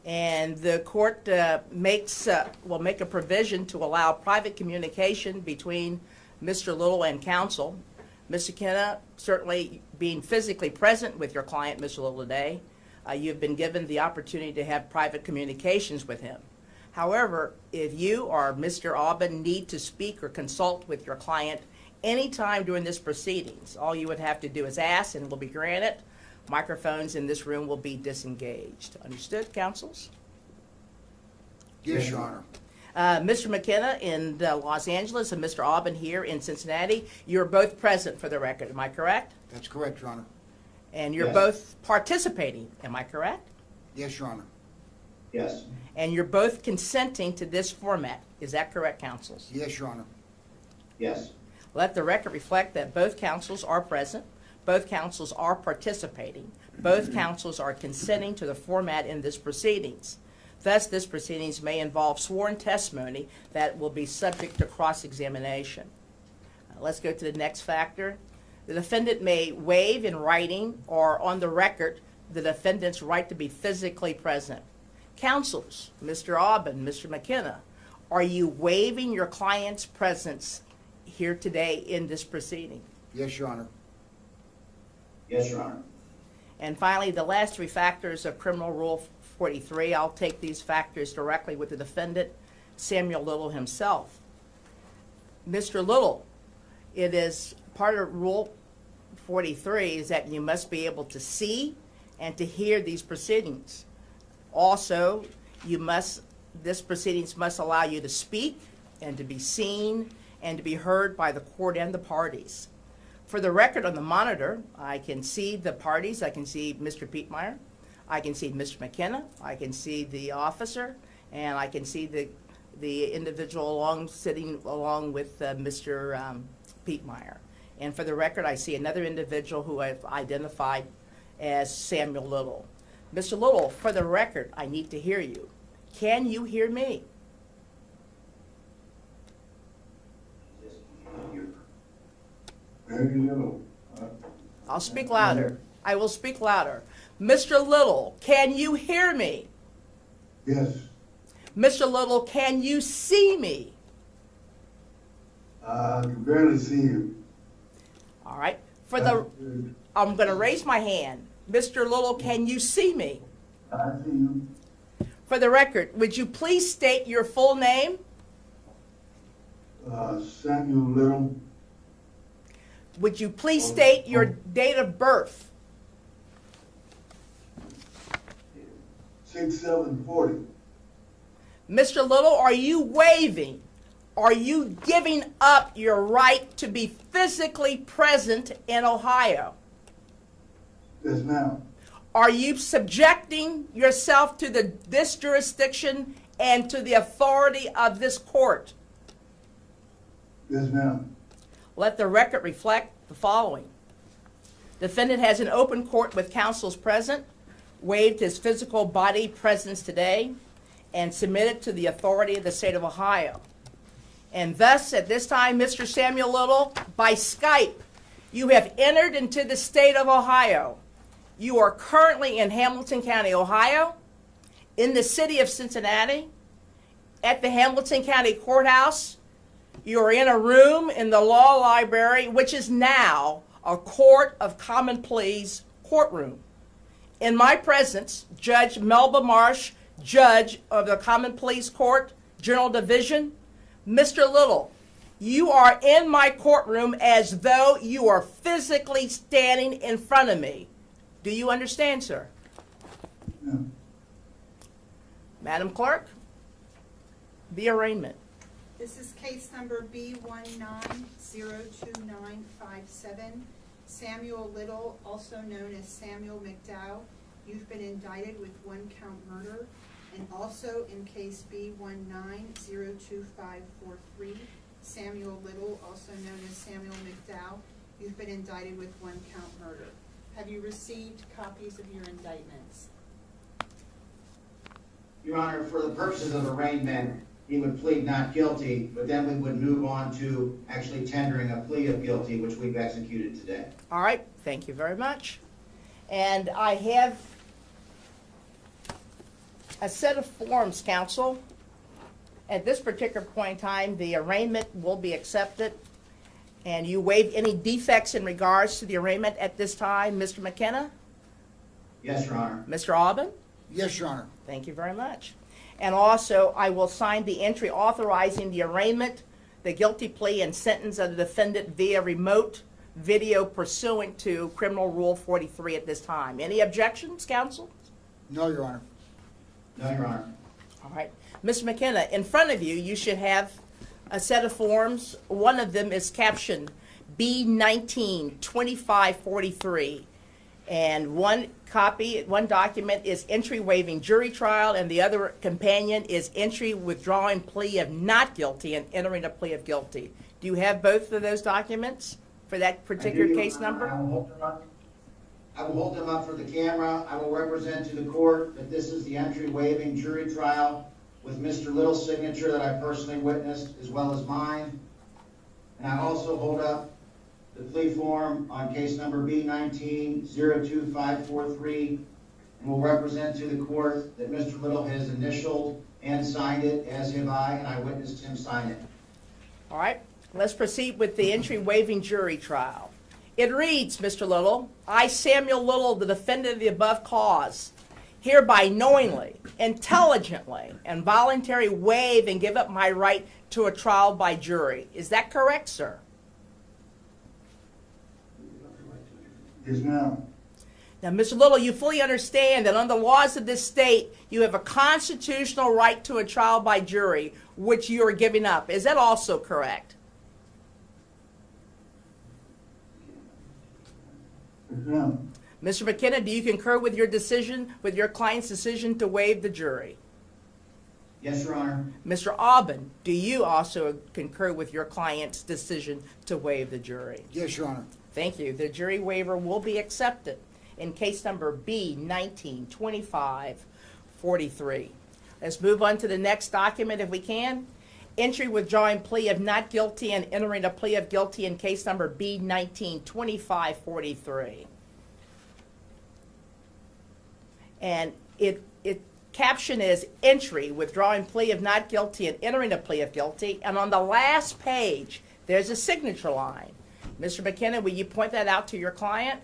And the court uh, makes, uh, will make a provision to allow private communication between Mr. Little and counsel. Mr. Kenna, certainly being physically present with your client, Mr. Little, today, uh, you've been given the opportunity to have private communications with him. However, if you or Mr. Aubin need to speak or consult with your client anytime during this proceedings, all you would have to do is ask and it will be granted. Microphones in this room will be disengaged. Understood, councils? Yes, Your Honor. Uh, Mr. McKenna in uh, Los Angeles and Mr. Aubin here in Cincinnati, you're both present for the record, am I correct? That's correct, Your Honor. And you're Yes. both participating, am I correct? Yes, Your Honor. Yes. And you're both consenting to this format, is that correct, councils? Yes, Your Honor. Yes. Let the record reflect that both councils are present, both councils are participating, both councils are consenting to the format in this proceedings. Thus, this proceedings may involve sworn testimony that will be subject to cross-examination. Uh, Let's go to the next factor. The defendant may waive in writing or on the record the defendant's right to be physically present. Counsels, Mr. Aubin, Mr. McKenna, are you waiving your client's presence here today in this proceeding? Yes, Your Honor. Yes, Your Honor. And finally, the last three factors of Criminal Rule 43, I'll take these factors directly with the defendant, Samuel Little himself. Mr. Little, it is part of Rule 43 is that you must be able to see and to hear these proceedings. Also, you must, this proceedings must allow you to speak and to be seen and to be heard by the court and the parties. For the record on the monitor, I can see the parties. I can see Mr. Piepmeier. I can see Mr. McKenna. I can see the officer, and I can see the the individual along sitting along with uh, Mr. Um, Piepmeier. And for the record, I see another individual who I've identified as Samuel Little. Mr. Little, for the record, I need to hear you. Can you hear me? Very little. I'll speak louder. I will speak louder. Mr. Little, can you hear me? Yes. Mr. Little, can you see me? I can barely see you. All right. For the, I'm going to raise my hand. Mr. Little, can you see me? I see you. For the record, would you please state your full name? Uh, Samuel Little, Would you please state your date of birth? six seven forty. Mr. Little, are you waiving? Are you giving up your right to be physically present in Ohio? Yes, ma'am. Are you subjecting yourself to the, this jurisdiction and to the authority of this court? Yes, ma'am. Let the record reflect the following. Defendant has an open court with counsels present, waived his physical body presence today, and submitted to the authority of the state of Ohio. And thus, at this time, Mr. Samuel Little, by Skype, you have entered into the state of Ohio. You are currently in Hamilton County, Ohio, in the city of Cincinnati, at the Hamilton County Courthouse. You are in a room in the law library, which is now a court of common pleas courtroom. In my presence, Judge Melba Marsh, judge of the Common Pleas Court, General Division, Mr. Little, you are in my courtroom as though you are physically standing in front of me. Do you understand, sir? Madam Clerk, the arraignment. This is case number B one nine zero two nine five seven. Samuel Little, also known as Samuel McDowell. You've been indicted with one count murder. And also in case B one nine zero two five four three, Samuel Little, also known as Samuel McDowell. You've been indicted with one count murder. Have you received copies of your indictments? Your Honor, for the purposes of arraignment, he would plead not guilty, but then we would move on to actually tendering a plea of guilty, which we've executed today. All right, thank you very much. And I have a set of forms, counsel. At this particular point in time, the arraignment will be accepted. And you waive any defects in regards to the arraignment at this time, Mr. McKenna? Yes, Your Honor. Mr. Aubin? Yes, Your Honor. Thank you very much. And also, I will sign the entry authorizing the arraignment, the guilty plea, and sentence of the defendant via remote video pursuant to Criminal Rule 43 at this time. Any objections, counsel? No, Your Honor. No, Your Honor. All right. Mr. McKenna, in front of you, you should have a set of forms. One of them is captioned B192543. And one copy, one document is entry waiving jury trial, and the other companion is entry withdrawing plea of not guilty and entering a plea of guilty. Do you have both of those documents for that particular I do, Your case number? I will hold them up. I will hold them up for the camera. I will represent to the court that this is the entry waiving jury trial with Mr. Little's signature that I personally witnessed, as well as mine. And I also hold up the plea form on case number B nineteen zero two five four three, and will represent to the court that Mr. Little has initialed and signed it, as have I, and I witnessed him sign it. All right, let's proceed with the entry waiving jury trial. It reads, Mr. Little, I, Samuel Little, the defendant of the above cause, hereby knowingly, intelligently, and voluntarily waive and give up my right to a trial by jury. Is that correct, sir? Yes, ma'am. Now, Mr. Little, you fully understand that under the laws of this state, you have a constitutional right to a trial by jury, which you are giving up. Is that also correct? Yes, ma'am. Mr. McKenna, do you concur with your decision, with your client's decision to waive the jury? Yes, Your Honor. Mr. Aubin, do you also concur with your client's decision to waive the jury? Yes, Your Honor. Thank you. The jury waiver will be accepted in case number B nineteen twenty-five forty-three. Let's move on to the next document if we can. Entry withdrawing plea of not guilty and entering a plea of guilty in case number B nineteen twenty-five forty-three. And it, it, caption is entry, withdrawing plea of not guilty and entering a plea of guilty. And on the last page, there's a signature line. Mr. McKenna, will you point that out to your client?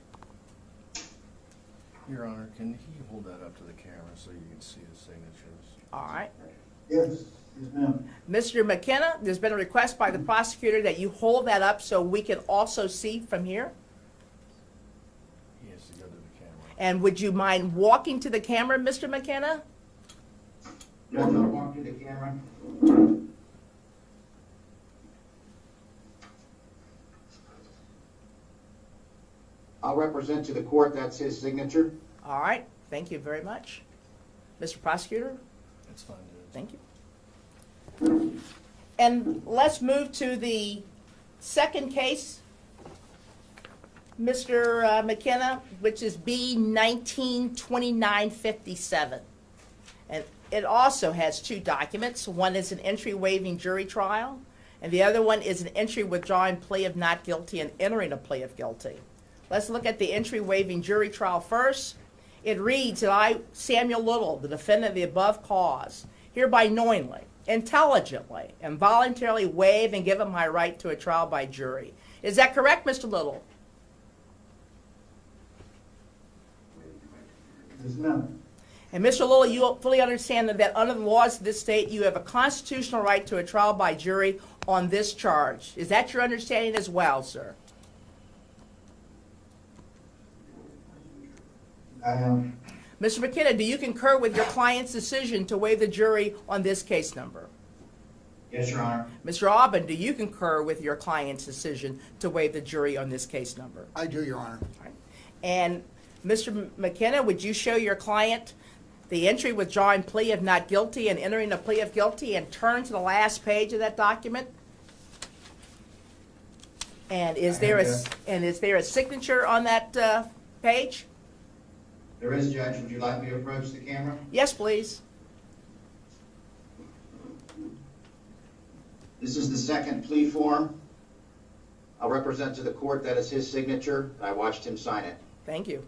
Your Honor, can he hold that up to the camera so you can see the signatures? All right. Yes, yes, ma'am. Mr. McKenna, there's been a request by the prosecutor that you hold that up so we can also see from here. He has to go to the camera. And would you mind walking to the camera, Mr. McKenna? Yes, I'll walk to the camera. I'll represent to the court, that's his signature. All right, thank you very much. Mr. Prosecutor? That's fine, Judge. Thank you. And let's move to the second case, Mr. uh, McKenna, which is B nineteen twenty-nine fifty-seven. And it also has two documents. One is an entry waiving jury trial, and the other one is an entry withdrawing plea of not guilty and entering a plea of guilty. Let's look at the entry waiving jury trial first. It reads that I, Samuel Little, the defendant of the above cause, hereby knowingly, intelligently, and voluntarily waive and give up my right to a trial by jury. Is that correct, Mr. Little? Yes, ma'am. And Mr. Little, you fully understand that, that under the laws of this state, you have a constitutional right to a trial by jury on this charge. Is that your understanding as well, sir? I am. Mr. McKenna, do you concur with your client's decision to waive the jury on this case number? Yes, Your Honor. Mr. Aubin, do you concur with your client's decision to waive the jury on this case number? I do, Your Honor. And Mr. M- McKenna, would you show your client the entry withdrawing plea of not guilty and entering a plea of guilty and turn to the last page of that document? And is I there a, and is there a signature on that uh, page? There is, Judge. Would you like me to approach the camera? Yes, please. This is the second plea form. I'll represent to the court that is his signature. I watched him sign it. Thank you.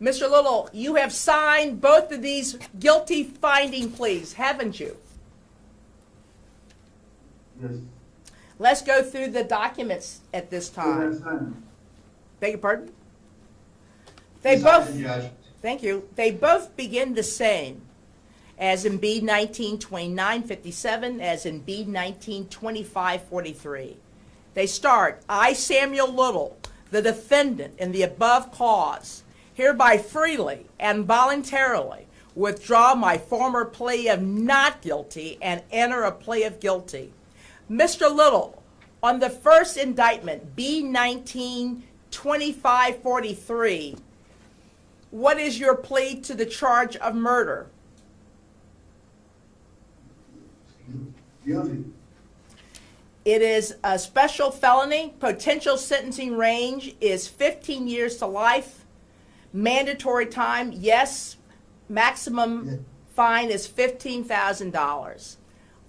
Mr. Little, you have signed both of these guilty finding pleas, haven't you? Yes. Let's go through the documents at this time. Beg your pardon? They both, thank you, they both begin the same, as in B nineteen twenty-nine fifty-seven, as in B nineteen twenty-five forty-three. They start, I, Samuel Little, the defendant in the above cause, hereby freely and voluntarily withdraw my former plea of not guilty and enter a plea of guilty. Mr. Little, on the first indictment, B nineteen twenty-five forty-three, what is your plea to the charge of murder? Guilty. It is a special felony. Potential sentencing range is 15 years to life. Mandatory time, yes. Maximum fine is $15,000.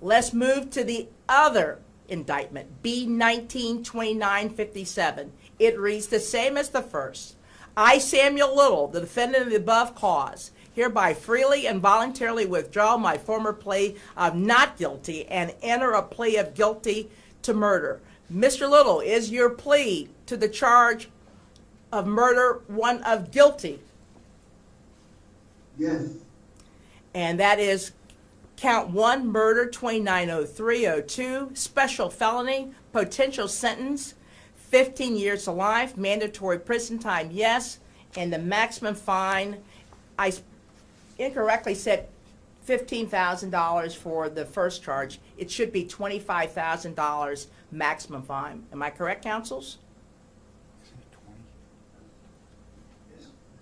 Let's move to the other indictment, B 192957. It reads the same as the first. I, Samuel Little, the defendant of the above cause, hereby freely and voluntarily withdraw my former plea of not guilty and enter a plea of guilty to murder. Mr. Little, is your plea to the charge of murder one of guilty? Yes. And that is count one, murder, 290302, special felony, potential sentence, 15 years to life, mandatory prison time, yes, and the maximum fine, I incorrectly said $15,000 for the first charge. It should be $25,000 maximum fine. Am I correct, counsels?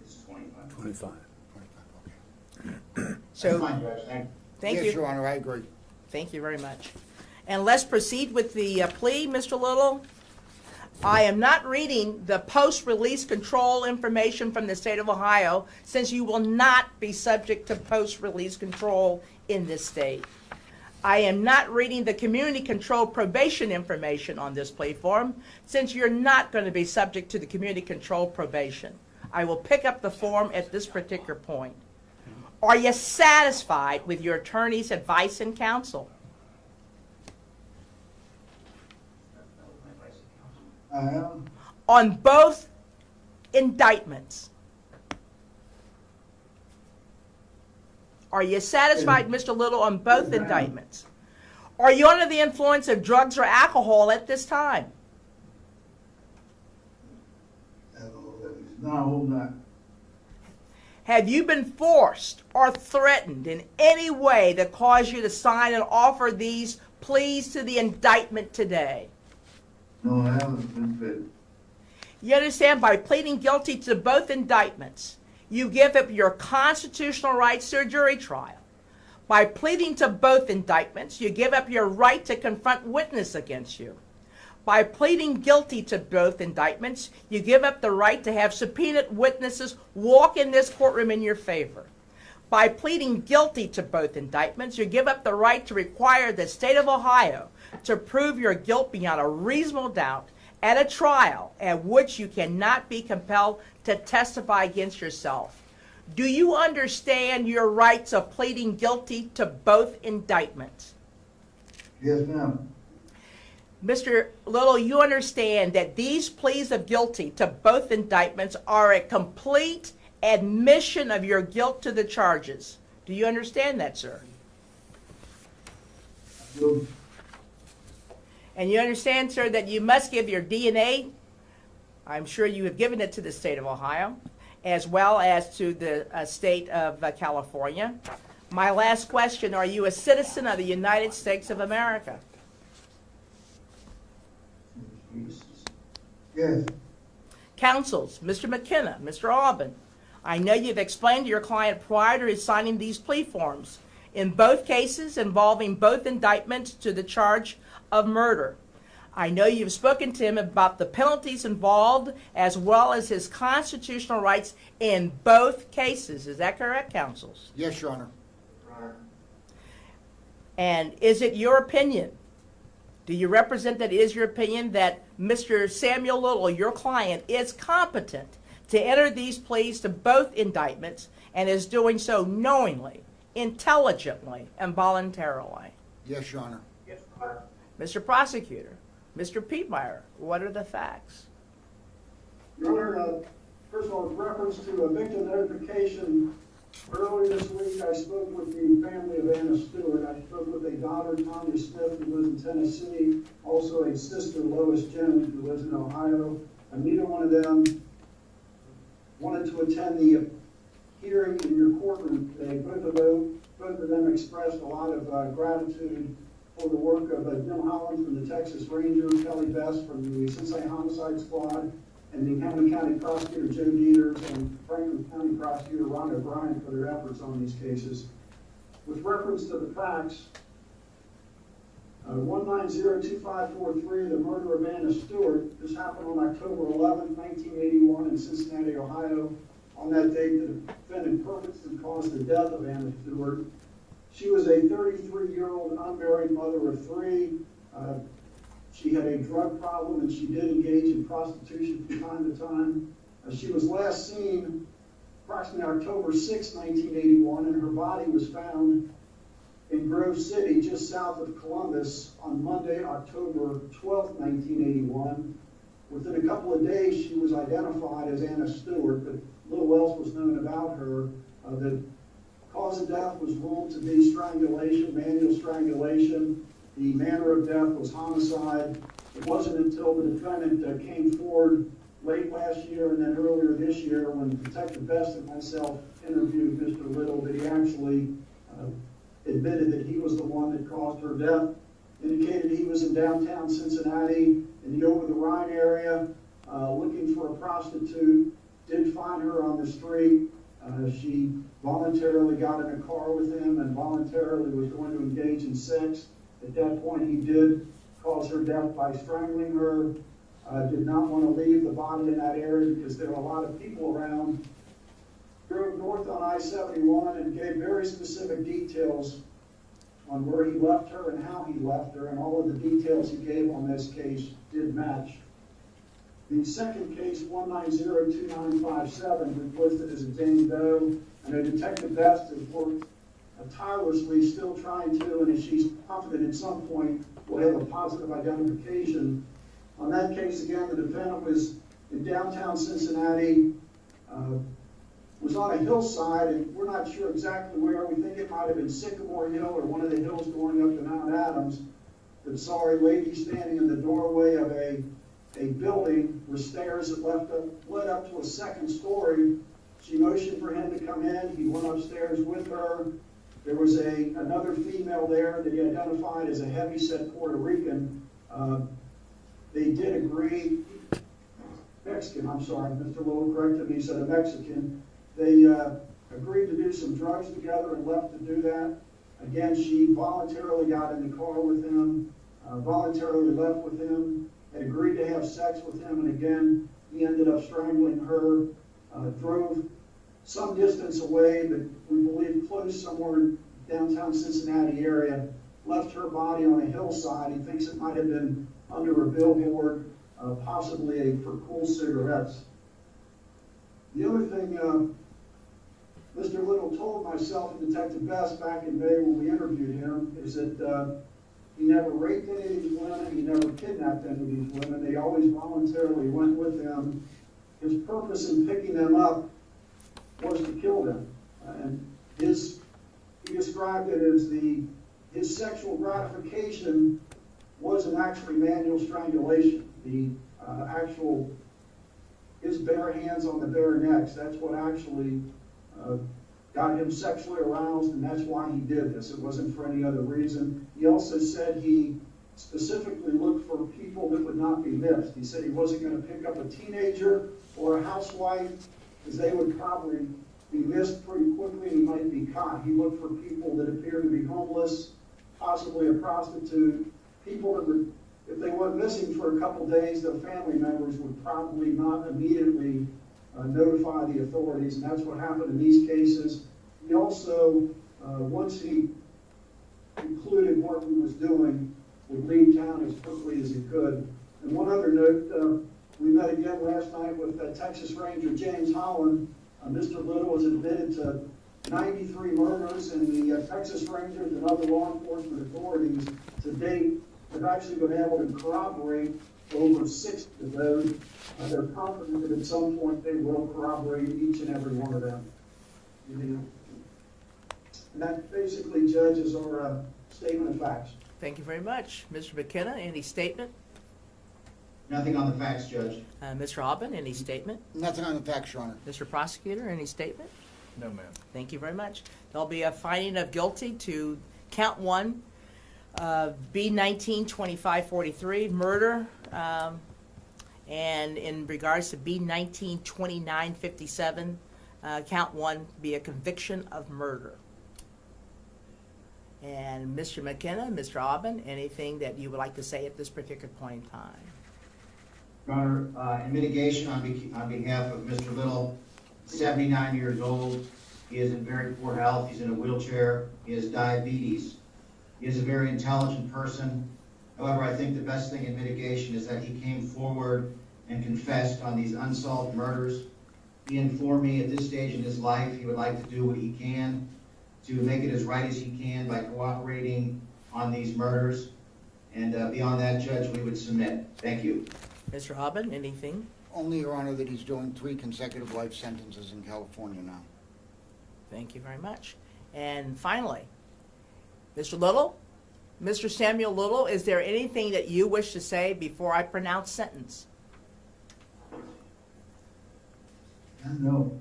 It's 25. Twenty-five. So- That's fine, Judge. Thank Thank you. Yes, Your Honor, I agree. Thank you very much. And let's proceed with the uh, plea, Mr. Little. I am not reading the post-release control information from the state of Ohio, since you will not be subject to post-release control in this state. I am not reading the community control probation information on this plea form, since you're not going to be subject to the community control probation. I will pick up the form at this particular point. Are you satisfied with your attorney's advice and counsel? Am. On both indictments? Are you satisfied, Mr. Little, on both indictments? Are you under the influence of drugs or alcohol at this time? No. Have you been forced or threatened in any way that caused you to sign and offer these pleas to the indictment today? No, I haven't been fit. You understand, by pleading guilty to both indictments, you give up your constitutional rights to a jury trial. By pleading to both indictments, you give up your right to confront witness against you. By pleading guilty to both indictments, you give up the right to have subpoenaed witnesses walk in this courtroom in your favor. By pleading guilty to both indictments, you give up the right to require the state of Ohio to prove your guilt beyond a reasonable doubt at a trial at which you cannot be compelled to testify against yourself. Do you understand your rights of pleading guilty to both indictments? Yes, ma'am. Mr. Little, you understand that these pleas of guilty to both indictments are a complete admission of your guilt to the charges. Do you understand that, sir? Do. And you understand, sir, that you must give your DNA, I'm sure you have given it to the state of Ohio, as well as to the uh, state of uh, California. My last question, are you a citizen of the United States of America? Yes. Counsels, Mr. McKenna, Mr. Aubin, I know you've explained to your client prior to his signing these plea forms, in both cases involving both indictments to the charge of murder. I know you've spoken to him about the penalties involved as well as his constitutional rights in both cases. Is that correct, counsels? Yes, Your Honor. And is it your opinion? Do you represent that it is your opinion that Mr. Samuel Little, your client, is competent to enter these pleas to both indictments and is doing so knowingly, intelligently, and voluntarily? Yes, Your Honor. Mr. Prosecutor, Mr. Piepmeier, what are the facts? Your Honor, uh, first of all, with reference to a victim notification, earlier this week, I spoke with the family of Anna Stewart. I spoke with a daughter, Tanya Smith, who lives in Tennessee, also a sister, Lois Jones, who lives in Ohio. And neither one of them wanted to attend the hearing in your courtroom today. Both of them, both of them expressed a lot of uh, gratitude for the work of uh, Jim Holland from the Texas Ranger, Kelly Best from the Cincinnati Homicide Squad, and the Hamilton County Prosecutor Joe Deters and Franklin County Prosecutor Ron O'Brien for their efforts on these cases. With reference to the facts, uh, 1902543, the murder of Anna Stewart, this happened on October 11, 1981 in Cincinnati, Ohio. On that date, the defendant purposely caused the death of Anna Stewart. She was a 33-year-old unmarried mother of three. Uh, she had a drug problem and she did engage in prostitution from time to time. Uh, she was last seen approximately October 6, 1981, and her body was found in Grove City, just south of Columbus, on Monday, October 12, 1981. Within a couple of days, she was identified as Anna Stewart, but little else was known about her. Uh, cause of death was ruled to be strangulation, manual strangulation. The manner of death was homicide. It wasn't until the defendant uh, came forward late last year and then earlier this year when Detective Best and myself interviewed Mr. Little that he actually uh, admitted that he was the one that caused her death. Indicated he was in downtown Cincinnati in the Over the Rhine area uh, looking for a prostitute. Did find her on the street. Uh, she voluntarily got in a car with him and voluntarily was going to engage in sex. At that point, he did cause her death by strangling her. Uh, did not want to leave the body in that area because there were a lot of people around. Drove north on I-71 and gave very specific details on where he left her and how he left her, and all of the details he gave on this case did match. The second case, 1902957, was listed as a Jane Doe, and a Detective Best has worked tirelessly, still trying to, and she's confident at some point will have a positive identification. On that case, again, the defendant was in downtown Cincinnati, uh, was on a hillside, and we're not sure exactly where. We think it might have been Sycamore Hill or one of the hills going up to Mount Adams. Saw a lady standing in the doorway of a, a building with stairs that left up, led up to a second story. She motioned for him to come in. He went upstairs with her. There was a another female there that he identified as a heavyset Puerto Rican. Uh, they did agree, Mexican, I'm sorry, Mr. Little corrected me, he said a Mexican. They uh, agreed to do some drugs together and left to do that. Again, she voluntarily got in the car with him, uh, voluntarily left with him, had agreed to have sex with him, and again, he ended up strangling her, uh, drove some distance away, but we believe close somewhere in downtown Cincinnati area, left her body on a hillside. He thinks it might have been under a billboard, uh, possibly a, for Kool cigarettes. The other thing uh, Mr. Little told myself and Detective Best back in May when we interviewed him is that uh, he never raped any of these women, he never kidnapped any of these women. They always voluntarily went with him. His purpose in picking them up was to kill them. And his, he described it as the, his sexual gratification wasn't actually manual strangulation. The uh, actual, his bare hands on the bare necks, that's what actually uh, got him sexually aroused, and that's why he did this. It wasn't for any other reason. He also said he specifically looked for people that would not be missed. He said he wasn't going to pick up a teenager or a housewife, because they would probably be missed pretty quickly and he might be caught. He looked for people that appeared to be homeless, possibly a prostitute, people that would, if they went missing for a couple days, their family members would probably not immediately uh, notify the authorities, and that's what happened in these cases. He also, uh, once he concluded what he was doing, would leave town as quickly as he could. And one other note, uh, we met again last night with uh, Texas Ranger James Holland. Uh, Mr. Little was admitted to 93 murders, and the uh, Texas Rangers and other law enforcement authorities to date have actually been able to corroborate over 60 of those. Uh, they're confident that at some point they will corroborate each and every one of them. You know, And that basically, judges our uh, statement of facts. Thank you very much. Mr. McKenna, any statement? Nothing on the facts, Judge. Uh, Mr. Aubin, any statement? Nothing on the facts, Your Honor. Mr. Prosecutor, any statement? No, ma'am. Thank you very much. There'll be a finding of guilty to count one, uh, B nineteen twenty-five forty-three, murder. um, And in regards to B nineteen twenty-nine fifty-seven, uh, count one be a conviction of murder. And Mr. McKenna, Mr. Aubin, anything that you would like to say at this particular point in time? Your Honor, uh, in mitigation on be- on behalf of Mr. Little, 79 years old, he is in very poor health, he's in a wheelchair, he has diabetes. He is a very intelligent person. However, I think the best thing in mitigation is that he came forward and confessed on these unsolved murders. He informed me at this stage in his life, he would like to do what he can to make it as right as he can by cooperating on these murders. And uh, beyond that, Judge, we would submit. Thank you. Mr. Aubin, anything? Only, Your Honor, that he's doing three consecutive life sentences in California now. Thank you very much. And finally, Mr. Little, Mr. Samuel Little, is there anything that you wish to say before I pronounce sentence? No.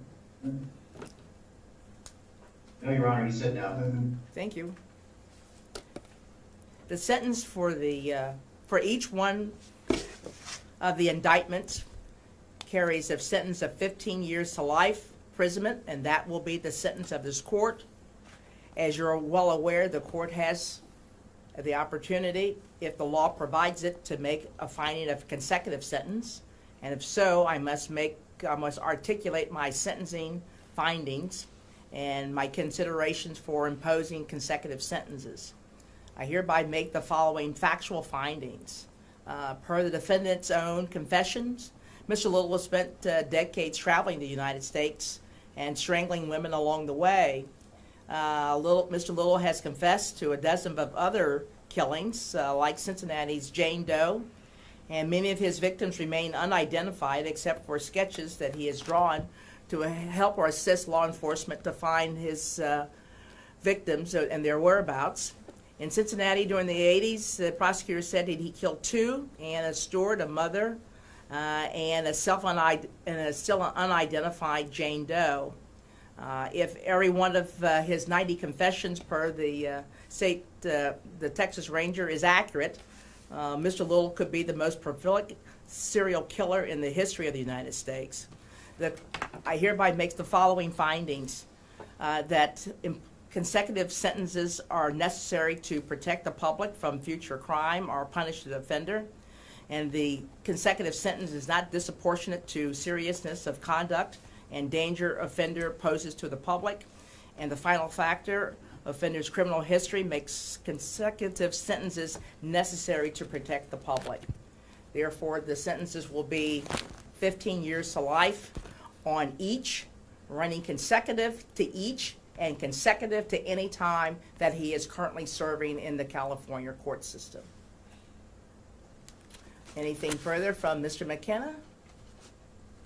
No, Your Honor, he said no. Thank you. The sentence for the, uh, for each one of the indictments carries a sentence of 15 years to life imprisonment, and that will be the sentence of this court. As you're well aware, the court has the opportunity, if the law provides it, to make a finding of consecutive sentence. And if so, I must make, I must articulate my sentencing findings and my considerations for imposing consecutive sentences. I hereby make the following factual findings. Uh, per the defendant's own confessions, Mr. Little has spent uh, decades traveling the United States and strangling women along the way. Uh, Little, Mr. Little has confessed to a dozen of other killings, uh, like Cincinnati's Jane Doe, and many of his victims remain unidentified except for sketches that he has drawn to help or assist law enforcement to find his uh, victims and their whereabouts. In Cincinnati during the 80s, the prosecutor said that he killed two, Anna Stewart, a mother, uh, and a self and a still unidentified Jane Doe. Uh, if every one of uh, his 90 confessions per the uh, state, uh, the Texas Ranger is accurate, uh, Mr. Little could be the most prolific serial killer in the history of the United States. The, I hereby make the following findings that consecutive sentences are necessary to protect the public from future crime or punish the offender and the consecutive sentence is not disproportionate to seriousness of conduct and danger offender poses to the public. And the final factor, offender's criminal history makes consecutive sentences necessary to protect the public. Therefore, the sentences will be 15 years to life on each, running consecutive to each, and consecutive to any time that he is currently serving in the California court system. Anything further from Mr. McKenna?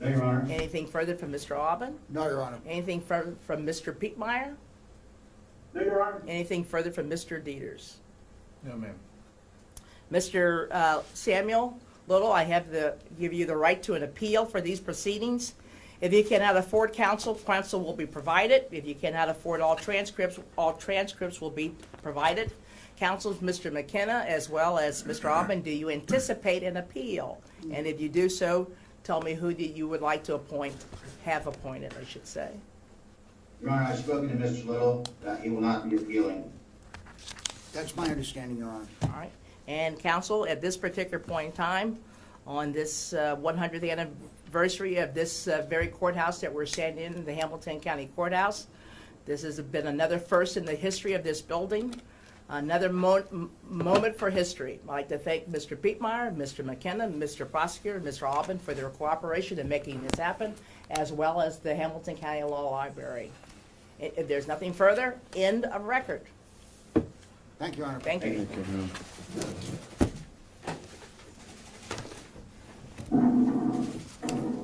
No, Your Honor. Anything further from Mr. Aubin? No, Your Honor. Anything from, from Mr. Piepmeier? No, Your Honor. Anything further from Mr. Deters? No, ma'am. Mr. uh, Samuel Little, I have the, give you the right to an appeal for these proceedings. If you cannot afford counsel, counsel will be provided. If you cannot afford all transcripts, all transcripts will be provided. Counsels, Mr. McKenna, as well as Mr. Aubin, do you anticipate an appeal? And if you do so, tell me who that you would like to appoint, have appointed, I should say. Your Honor, I've spoken to Mr. Little, that he will not be appealing. That's my understanding, Your Honor. All right. And council, at this particular point in time, on this uh, 100th anniversary of this uh, very courthouse that we're standing in, the Hamilton County Courthouse, this has been another first in the history of this building, Another mo moment for history. I'd like to thank Mr. Piepmeier, Mr. McKenna, Mr. Prosecutor, Mr. Aubin for their cooperation in making this happen, as well as the Hamilton County Law Library. If there's nothing further, end of record. Thank you, Honorable. Thank you. Thank you.